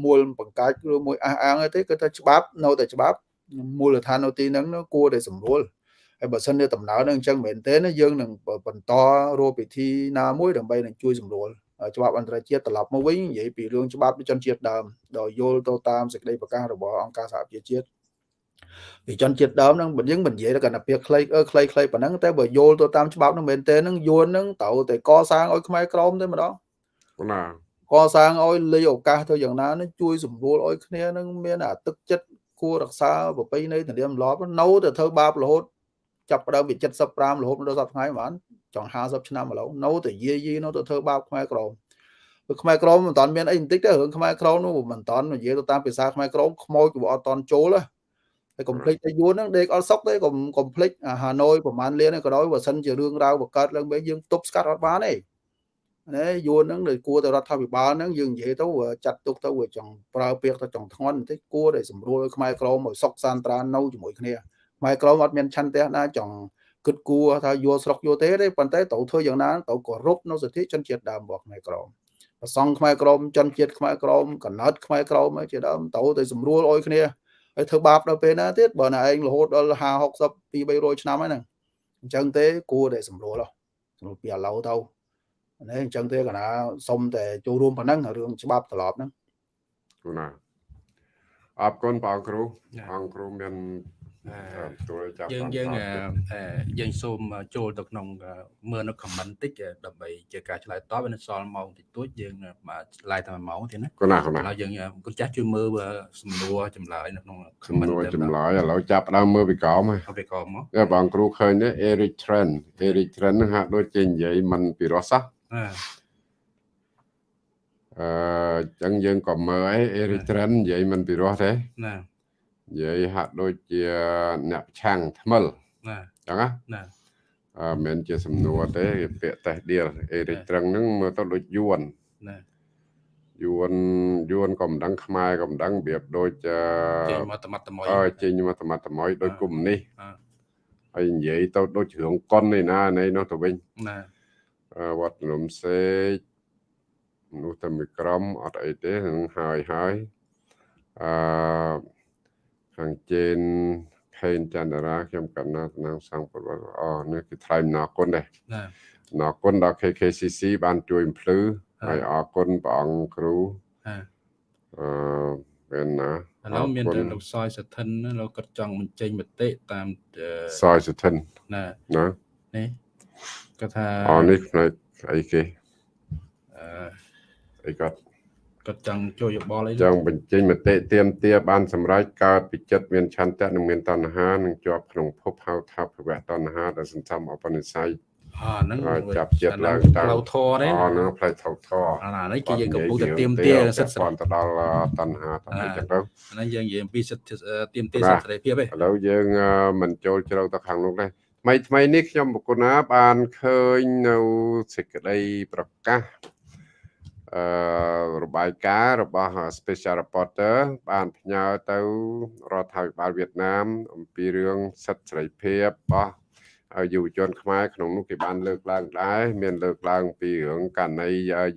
មូលបង្កាច់ឬមួយអះអាងទេគឺថាច្បាប់នៅតែច្បាប់មូលដ្ឋាននៅទីហ្នឹងគួរតែសម្រួលហើយបើសិនជាដំណើរនឹងអញ្ចឹងមែនទេណាយើងនឹងបន្តរោពិធីណាមួយដើម្បីនឹងជួយសម្រួលច្បាប់អន្តរជាតិត្រឡប់មកវិញនិយាយពីរឿងច្បាប់ជនជាតិដើមដោយយល់ទៅតាមសេចក្តីប្រកាសរបស់អង្គការសហប្រជាជាតិ ពីជនជាតិដើមហ្នឹងបើយើងមិននិយាយទៅកណ្ដាពាក្យខ្លីអឺខ្លីខ្លីប៉ុណ្ណឹងតែបើយល់ទៅតាមច្បាប់ហ្នឹងមែនទេហ្នឹងយួនហ្នឹងត្រូវតែកសាងឲ្យខ្មែរក្រមទេម្ដងណាកសាងឲ្យលេឱកាសទៅយ៉ាងណានឹងជួយសម្រួលឲ្យគ្នានឹងមានអាទឹកចិត្តគួររក្សាប្រពៃណីទំនៀមទម្លាប់នៅតែធ្វើបាបរហូតចាប់ផ្ដើមពី75រហូតដល់សប្តាហ៍ថ្ងៃបានចង់50ឆ្នាំឥឡូវនៅតែយាយីនៅតែធ្វើបាបខ្មែរក្រមព្រោះខ្មែរក្រមមិនតាន់មានអីបន្តិចទេរឿងខ្មែរក្រមនោះមិនតាន់និយាយទៅតាមភាសាខ្មែរក្រមខ្មោចក៏អត់តាន់ចូលហើ យកុំភ្លេចតែយួនហ្នឹងដេកអត់សុកទេកុំកុំភ្លេចហាណូយប្រហែលលានក៏ដោយបើសិនជារឿងរ៉ាវបង្កើតឡើងវិញយើងទប់ស្កាត់អត់បានទេណាយួនហ្នឹងដែលគួរតែរដ្ឋាភិបាលហ្នឹងយើងនិយាយទៅចាត់ទុកទៅវាចង់ប្រើពាក្យទៅចង់ធ្ងន់បន្តិចគួរតែសម្រួលឲ្យខ្មែរក្រមឲ្យសុកសានត្រាននៅជាមួយគ្នាខ្មែរក្រមអត់មានឆន្ទៈណាចង់គិតគួរថាយកស្រុកយកទេទេប៉ុន្តែត្រូវធ្វើយ៉ាងណាត្រូវគោរពនៅសិទ្ធិជនជាតិដើមរបស់ខ្មែរក្រមប្រសង់ខ្មែរក្រមជនជាតិខ្មែរក្រមកណិតខ្មែរក្រមជាដើមត្រូវតែសម្រួលឲ្យគ្នា ហើយធ្វើបាបដល់ពេលណាទៀតបើណាឯងរហូតដល់50 60 2 300ឆ្នាំហ្នឹងអញ្ចឹងទេគួរតែសម្រួលសម្រួលពីឥឡូវទៅនេះអញ្ចឹងទេកណាសុំតែចូលរួមប៉ុណ្ណឹងរឿងច្បាប់ត្រឡប់ហ្នឹងគូណាអរគុណបងគ្រូបងគ្រូមានទួលចាប់ យើងយើងយើងសូមចូលទៅក្នុងមើលនៅ comment តិចដើម្បីជាការឆ្លើយតបនៅសល់ម៉ោងតិចតួចយើងឆ្លើយតែ1ម៉ោងទៀតណាគណាគណាឥឡូវយើងគុណចាស់ជួយមើលសំណួរចម្លើយនៅក្នុង comment សំណួរចម្លើយឥឡូវចាប់ដើមមើលពីក្រោមហើយពីក្រោមមកបងគ្រូឃើញទេ Eric Trend Eric Trend ហ្នឹងហាក់ដូចជានិយាយមិនពីរោះសោះអឺចឹងយើងក៏មើលឯ Eric Trend និយាយមិនពីរោះទេណា និយាយហាក់ដូចជាអ្នកឆាំងថ្មិលណាចឹងណាណាអឺមិនជាសំណួរទេពាក្យតេះដៀលអេរិចត្រឹងហ្នឹងមើលទៅដូចយួនណាយួនយួនក៏មិនដឹងខ្មែរក៏មិនដឹងរបៀបដូចចេញមកតមាត់តមយអើចេញមកតមាត់តមយដូចគុំនេះហើយនិយាយទៅដូចរឿងកុននេះណានៃនោះទៅវិញណាវត្តនំសេកនោះតែមីក្រុមអត់អីទេនឹងហើយហើយអឺ ខាងជេនខេនចន្ទរាខ្ញុំកណ្ណាតំណាងសង្ឃប្រវត្តិអនេះគឺថ្លែងអំណរគុណដែរអំណរគុណដល់ KKCC បានជួយបំភ្លឺហើយអរគុណព្រះអង្គគ្រូអឺមានណាឥឡូវមានតែលោកសយសធិនលោកគាត់ចង់បញ្ចេញមតិតាមសយសធិនណាណានេះគាត់ថាអូនេះផ្នែកអីគេអឺអីគាត់ គាត់ចង់ជួយយោបល់អីចង់បញ្ចេញមតិទៀមទាបានសម្រេចកើតពីចិត្តមានឆន្ទៈនិងមានតណ្ហានិងជាប់ក្នុងភពហៅថាភវៈតណ្ហាដែលសន្សំអបនិស្ស័យអាហ្នឹងចាប់ចិត្តឡើងតាមផ្លូវធរទេអូហ្នឹងផ្លូវធរធរអានេះគេយើងកំពុងតែទៀមទាសិទ្ធិព័ន្ធទៅដល់តណ្ហាតអីចឹងទៅអានេះយើងនិយាយអំពីសិទ្ធិទៀមទាសិទ្ធិសេរីភាពទេឥឡូវយើងមិនចូលជ្រៅទៅខាងនោះទេថ្មីថ្មីនេះខ្ញុំបកណាបានឃើញនៅសេចក្តីប្រកាសអអឺ របាយការណ៍របស់ Special Reporter បានផ្ញើទៅរដ្ឋាភិបាលវៀតណាម អំពីរឿងសិទ្ធិសេរីភាពរបស់យុវជនខ្មែរក្នុងនោះគេបានលើកឡើងដែរមានលើកឡើងពីរឿងករណី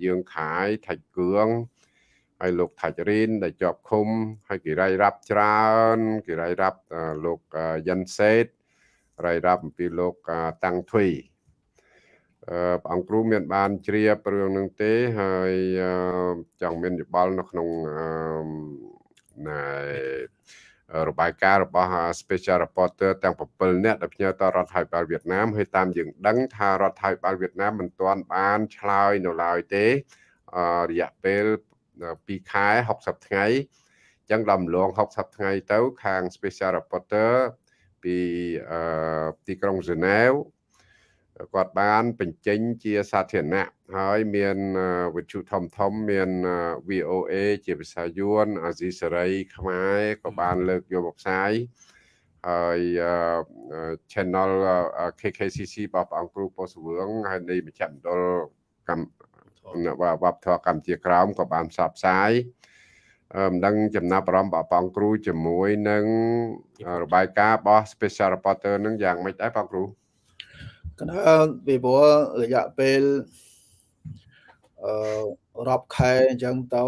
យើងខាយថាច់គឿងហើយលោកថាច់រីនដែលជាប់ឃុំហើយគេរាយរាប់ច្រើនគេរាយរាប់លោកយិនសេតរាយរាប់អំពីលោកតាំងទ្វី ព្រះអង្គគ្រូមានបានជ្រាបរឿងនឹងទេហើយចង់មានយោបល់នៅក្នុងណែរបាយការណ៍របស់ Special Reporter ទាំង7នាក់ដែលផ្ញើទៅរដ្ឋាភិបាលវៀតណាមហើយតាមយើងដឹងថារដ្ឋាភិបាលវៀតណាមមិនទាន់បានឆ្លើយនៅឡើយទេរយៈពេល2ខែ60ថ្ងៃអញ្ចឹងដំឡង60ថ្ងៃទៅខាង Special Reporter ពីទីក្រុងហ្សឺណែវ គាត់បានបញ្ចេញជាសាធារណៈហើយមានវិទ្យុធំធំមាន VOA ជាភាសាយួនអាស៊ីសេរីខ្មែរក៏បានលើកយកមកផ្សាយហើយ channel KKCC របស់ព្រះអង្គគ្រូពោសវឿងហើយនៃមជ្ឈមណ្ឌលកម្មវប្បធម៌កម្ពុជាក្រោមក៏បានផ្សព្វផ្សាយមិនដឹងចំណាប់អារម្មណ៍របស់បងគ្រូជាមួយនឹងរបាយការណ៍របស់ Special Reporter នឹងយ៉ាងម៉េចដែរបងគ្រូ កណ្ដាលពីព្រោះរយៈពេលអឺរាប់ខែអញ្ចឹងទៅ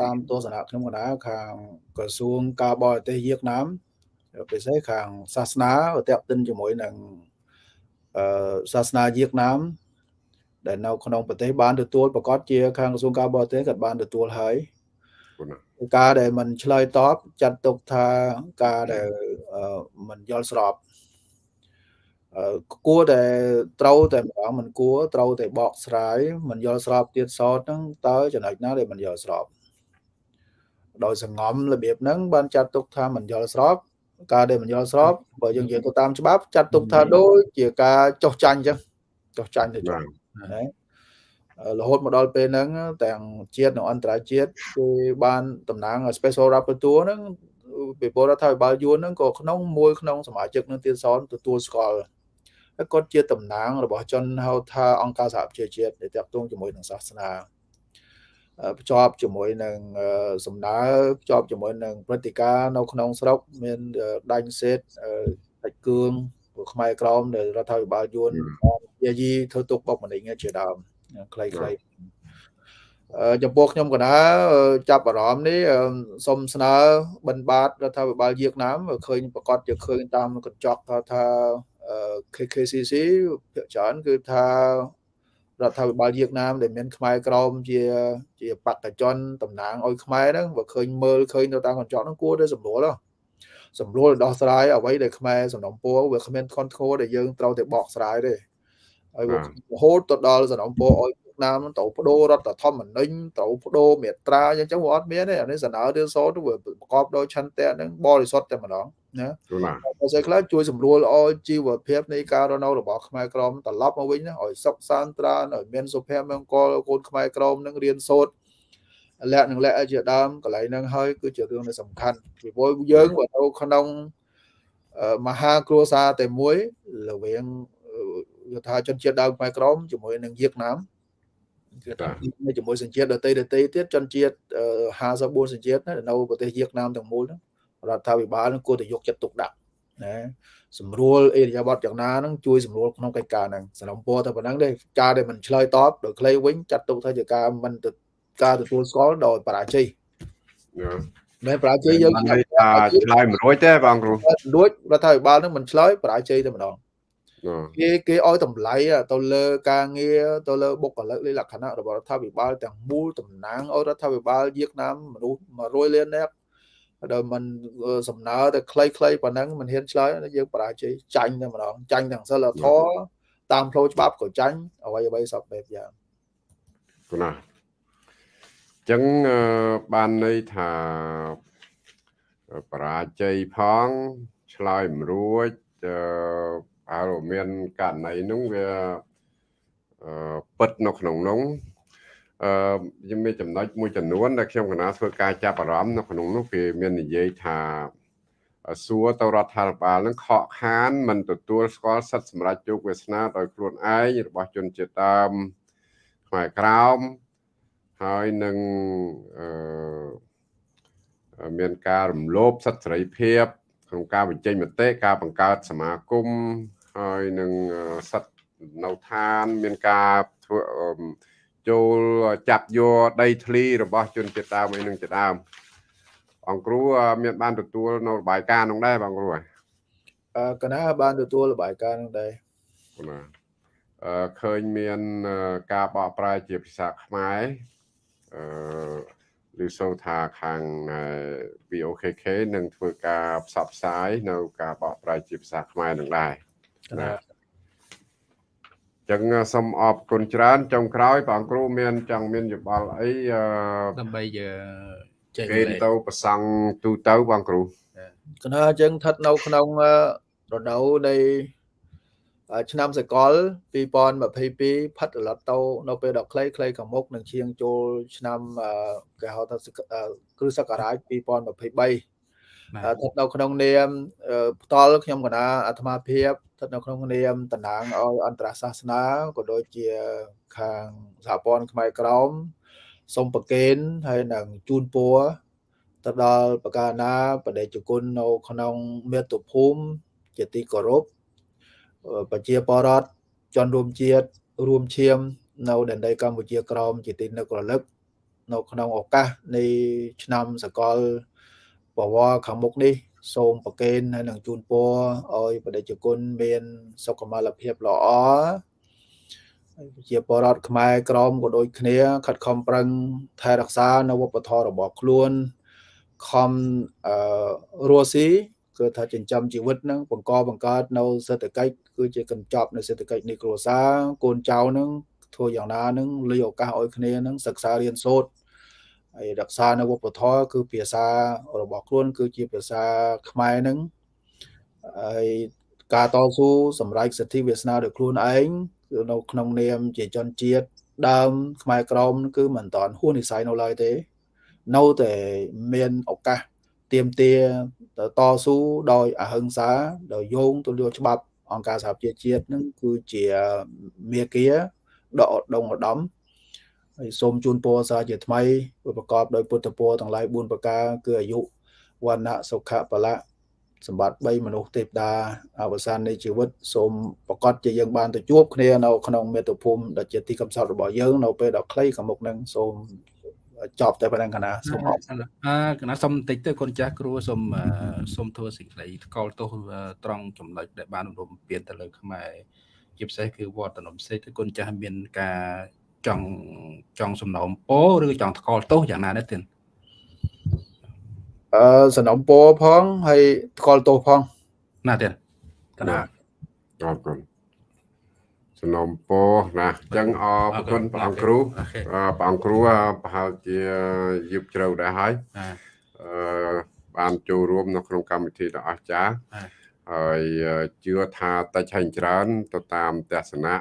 តាមទស្សនៈខ្ញុំកណ្ដាលខាងក្រសួងការបរទេសវៀតណាមពិសេសខាងសាសនាតេតិនជាមួយនឹងអឺសាសនាវៀតណាមដែលនៅក្នុងប្រទេសបានទទួលប្រកាសជាខាងក្រសួងការបរទេសក៏បានទទួលហើយការដែលมันឆ្លើយតបចាត់ទុកថាការដែលมันយល់ស្រប គួរតែត្រូវតែម្ដងមិនគួរត្រូវតែបកស្រាយមិនយល់ស្របទៀតសតហ្នឹងតើចំណុចណាដែលមិនយល់ស្របដោយសងំរបៀបហ្នឹងបានចាត់ទុកថាមិនយល់ស្របការដែលមិនយល់ស្របបើយើងនិយាយទៅតាមច្បាប់ចាត់ទុកថាដូចជាការចោះចាញ់អញ្ចឹងចោះចាញ់ទៅចុះណារហូតមកដល់ពេលហ្នឹងទាំងជាតិនិងអន្តរជាតិគឺបានតំណាង Special Rapporteur ហ្នឹងពីពលរដ្ឋាភិបាលយួនហ្នឹងក៏ក្នុងមួយក្នុងសមាជិកនឹងទៀតសនទទួលស្គាល់ហើយ គាត់ជាតំណាងរបស់ជនហៅថាអង្គការសហប្រជាជាតិដែលតាក់ទងជាមួយនឹងសាសនាភ្ជាប់ជាមួយនឹងសំណើភ្ជាប់ជាមួយនឹងព្រឹត្តិការណ៍នៅក្នុងស្រុកមានដាញ់សេតដាច់គឿងខ្មែរក្រមដែលរដ្ឋាភិបាលយួនយាយីធ្វើទុកបុកម្នេញជាដើមខ្លីៗចំពោះខ្ញុំកណាចាប់អារម្មណ៍នេះសូមស្នើបិណ្ឌបាតរដ្ឋាភិបាលវៀតណាមឃើញប្រកាសជាឃើញតាមកញ្ចក់ថាថា KKCC ភាគច្រើនគឺថារដ្ឋាភិបាលវៀតណាមដែលមានខ្មែរក្រមជាជាបកជនតំណាងឲ្យខ្មែរហ្នឹងបើឃើញមើលឃើញទៅតាមកញ្ចក់ហ្នឹងគួរតែសម្រួលសម្រួលដោះស្រាយអ្វីដែលខ្មែរសំណុំពរវាគ្មានខុនធោដែលយើងត្រូវតែបកស្រាយទេហើយរហូតទៅដល់សំណុំពរឲ្យណាមត្រូវបដូររដ្ឋធម្មនុញ្ញត្រូវបដូរមេត្រាអញ្ចឹងវាអត់មានទេអានេះសំណើទៅសូទៅវាប្រកបដោយឆន្ទៈហ្នឹងបរិសុទ្ធតែម្ដង ណាបើស្អីខ្លះជួយសម្រួលឲ្យជីវភាពនៃការរស់នៅរបស់ខ្មែរក្រមត្រឡប់មកវិញណាឲ្យសុខសាន្តត្រានឲ្យមានសុភមង្គលកូនខ្មែរក្រមនឹងរៀនសូត្រលក្ខនឹងលក្ខជាដើមកន្លែងហ្នឹងហើយគឺជារឿងដែលសំខាន់ពីព្រោះយើងបើនៅក្នុងមហាគ្រួសារតែមួយរវាងយថាជនជាតិដើមខ្មែរក្រមជាមួយនឹងវៀតណាមគឺថាជាមួយសញ្ជាតិដតីដតីទៀតជនជាតិ54សញ្ជាតិនៅប្រទេសវៀតណាមទាំងមូលហ្នឹង រដ្ឋាភិបាលនឹងគួរតែយកចិត្តទុកដាក់ណាសម្រួលអេរិយាប័តយ៉ាងណាហ្នឹងជួយសម្រួលក្នុងកិច្ចការហ្នឹងសំណពរតែប៉ុណ្ណឹងទេការដែលមិនឆ្លើយតបដោយខ្លីវិញចាត់ទុកថាជាការមិនការទទួលស្គាល់ដោយបរាជ័យមែនបរាជ័យយើងថាឆ្លើយមិនរួចទេបងគ្រូរួចរដ្ឋាភិបាលនឹងមិនឆ្លើយបរាជ័យតែម្ដងគេគេឲ្យតម្លៃទៅលើការងារទៅលើបុគ្គលិកលក្ខណៈរបស់រដ្ឋាភិបាលទាំងមូលតំណាងឲ្យរដ្ឋាភិបាលវៀតណាមមនុស្ស100លាននាក់ ដល់มันសំណើទៅខ្លីៗប៉ុណ្ណឹងមិនហ៊ានឆ្លើយយើងបរាជ័យចាញ់តែម្ដងចាញ់ទាំងសិលធម៌តាមផ្លូវច្បាប់ក៏ចាញ់អ្វីអ្វីសពបែបយ៉ាងណាអញ្ចឹងបានន័យថាបរាជ័យផងឆ្លើយមិនរួចអើមានករណីនោះវាពិតនៅក្នុងនោះ អឺខ្ញុំមានចំណុចមួយចំនួនដែលខ្ញុំកណាធ្វើការចាប់អារម្មណ៍នៅក្នុងនោះគេមាននិយាយថាសួរទៅរដ្ឋាភិបាលនឹងខកខានមិនទទួលស្គាល់សិទ្ធិសម្រាប់ជោគវាសនាដោយខ្លួនឯងរបស់ជនជាតិដើមខ្មែរក្រោមហើយនឹងអឺមានការរំលោភសិទ្ធិសេរីភាពក្នុងការបញ្ចេញមតិការបង្កើតសមាគមហើយនឹងសិទ្ធិនៅឋានមានការធ្វើ ចូលចាប់យកដីធ្លីរបស់ជនជាតិដើមអីនឹងជាដើមអង្គគ្រូមានបានទទួលនៅរបាយការណ៍នោះដែរបងគ្រូអឺកណាបានទទួលរបាយការណ៍នោះដែរណាអឺឃើញមានការបកប្រែជាភាសាខ្មែរអឺឬសូថាខាង VOKK នឹងធ្វើការផ្សព្វផ្សាយនៅការបកប្រែជាភាសាខ្មែរនឹងដែរណា ចឹងសូមអរគុណច្រើនចុងក្រោយបងគ្រូមានចង់មានយោបល់អីដើម្បីចេញគេទៅប្រសង់ទូទៅបងគ្រូគណៈចឹងស្ថិតនៅក្នុងរដូវនៃឆ្នាំសកល2022ផិតរលត់ទៅនៅពេលដល់ខ្លីខ្លីខាងមុខនឹងឈៀងចូលឆ្នាំគេហៅថាគ្រិស្តសករាជ2023 ស្ថិតនៅក្នុងនាមផ្ទាល់ខ្ញុំកណាអាត្មាភាពស្ថិតនៅក្នុងនាមតំណាងឲ្យអន្តរសាសនាក៏ដូចជាខាងសហព័ន្ធខ្មែរក្រមសូមប្រកេនហើយនឹងជូនពរទៅដល់បកាណាបដិជគុណនៅក្នុងមាតុភូមិជាទីគោរពប្រជាពលរដ្ឋជនរួមជាតិរួមឈាមនៅដែនដីកម្ពុជាក្រមជាទីនឹករលឹកនៅក្នុងឱកាសនៃឆ្នាំសកល បវរខាងមុខនេះ សូមប្រគេនហើយនឹងជូនពរឲ្យបដិជគុណមាន សុខុមាលភាពល្អជាបរដ្ឋខ្មែរក្រមក៏ដូចគ្នា ខិតខំប្រឹងថែរក្សានៅវប្បធម៌របស់ខ្លួនខំអឺរស់ស៊ីគឺថាចិញ្ចឹមជីវិតហ្នឹងបង្កបង្កើតនៅសេដ្ឋកិច្ចគឺជាកញ្ចប់នៃសេដ្ឋកិច្ចនៃគ្រួសារកូនចៅហ្នឹងធ្វើយ៉ាងណាហ្នឹងលីឱកាសឲ្យគ្នាហ្នឹងសិក្សារៀនសូត្រ ហើយរក្សានៅវប្បធម៌គឺភាសារបស់ខ្លួន គឺជាភាសាខ្មែរហ្នឹងហើយការតស៊ូសម្រេចសិទ្ធិវាសនាដោយខ្លួនឯងគឺនៅក្នុងនាមជាជនជាតិដើមខ្មែរក្រមគឺមិនតាន់ហួសនិស័យនៅឡើយទេ នៅតែមានឱកាសទៀមទាតស៊ូដោយអហិង្សាដោយយោងទៅលើច្បាប់អង្គការសហប្រជាជាតិនឹងគឺជាមេគាដកដងឧត្តម ហើយសូមជូនពរសាជាថ្មីប្រកបដោយពុទ្ធពរទាំងឡាយ4ប្រការគឺអាយុវណ្ណៈសុខៈបលៈសម្បត្តិ3មនុស្សទេពតាអវសាននៃជីវិតសូមប្រកាសជាយើងបានទៅជួបគ្នានៅក្នុងមេតុភូមិដែលជាទីកំសត់របស់យើងនៅពេលដល់ខ្លីខាងមុខនឹងសូមចប់តែប៉ុណ្ណឹងកណាសូមអរអើកណាសុំបន្តិចទៅកូនចាស់គ្រូសូមសូមធ្វើសេចក្តីថ្កោលទោសត្រង់ចំណុចដែលបានរំពៀនទៅលើខ្មែរជាពិសេសគឺវត្តនំសេកគឺកូនចាស់មានការ ចង់ចង់សំណូមពរឬចង់ថ្កោលទោសយ៉ាងណាដែរទៀតអឺសំណូមពរផងហើយថ្កោលទោសផងណាទៀតកណាអរគុណសំណូមពរណាអញ្ចឹងអរគុណព្រះអង្គគ្រូព្រះអង្គគ្រូប្រហែលជាយឹបជ្រៅដែរហើយអឺបានចូលរួមនៅក្នុងកម្មវិធីដ៏អស្ចារ្យហើយជឿថាតិចហើយច្រើនទៅតាមទស្សនៈ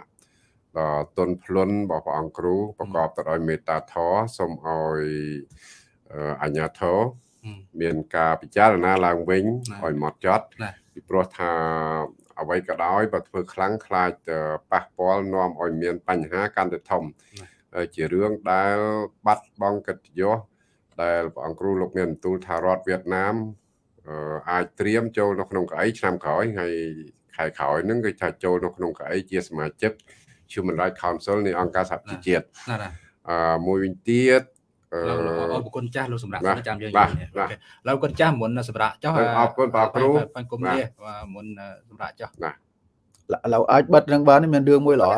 ដ៏ទុនភ្លុនរបស់ព្រះអង្គគ្រូប្រកបទៅដោយមេត្តាធម៌សូមឲ្យអញ្ញាធម៌មានការពិចារណាឡើងវិញឲ្យម៉ត់ចត់ពីព្រោះថាអ្វីក៏ដោយបើធ្វើខ្លាំងខ្លាចប៉ះពាល់នាំឲ្យមានបញ្ហាកាន់តែធំជារឿងដែលបាត់បង់កិត្តិយសដែលព្រះអង្គគ្រូលោកមានបន្ទូលថារដ្ឋវៀតណាមអាចត្រៀមចូលនៅក្នុងកៅអីឆ្នាំក្រោយហើយខែក្រោយហ្នឹងគឺថាចូលនៅក្នុងកៅអីជាសមាជិក Human Rights Council នៃអង្គការសហប្រជាជាតិអឺមួយវិញទៀតអរគុណចាស់លោកសម្រាប់ចាំយើងអូខេលោកគុណចាស់មុនសម្រាប់ចុះអរគុណបងគ្រូបញ្គុំនេះមុនសម្រាប់ចុះណាเราអាចបិទនឹងបានមានរឿងមួយល្អ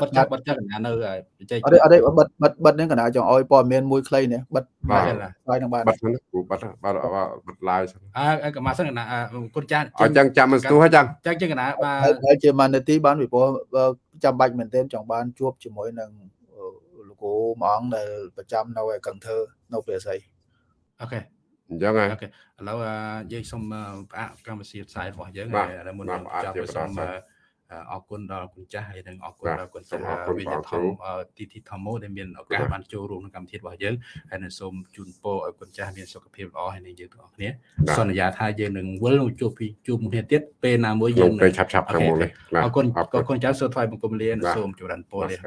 បិទចាស់បិទចាស់កណានៅបច្ចេកអត់អត់បិទបិទបិទនឹងកណាចង់ឲ្យព័ត៌មានមួយខ្លីនេះបិទបាទហើយនឹងបានបិទហ្នឹងគ្រូបិទបិទបិទ live អើកមកសិនកណាគុណចាស់អញ្ចឹងចាំមិនស្ទុះហើយចឹងចឹងចឹងកណាបាទហើយជាម៉ានីទីបានពីព្រោះចាំបាច់មែនទែនចង់បានជួបជាមួយនឹងគ្រូមួយអង្គដែលប្រចាំនៅឯកឹងធ្វើនៅព្រះសីអូខេអញ្ចឹងហើយអូខេឥឡូវយើងសូមផ្អាកកម្មវិធីផ្សាយរបស់យើងហើយមុននឹងចាប់សូម អរគុណដល់គុណចាស់ហើយនិងអរគុណដល់គុណចាស់វិញ្ញាណធំទីទីធម្មដែលមានឱកាសបានចូលរួមក្នុងកម្មវិធីរបស់យើងហើយនឹងសូមជូនពរឲ្យគុណចាស់មានសុខភាពល្អហើយនឹងយើងទាំងអស់គ្នាសន្យាថាយើងនឹងវិលជួបពីជួបគ្នាទៀតពេលណាមួយយើងពេលឆាប់ឆាប់ខាងមុខនេះអរគុណអរគុណចាស់សូមថ្វាយបង្គំលាសូមជម្រានពរលា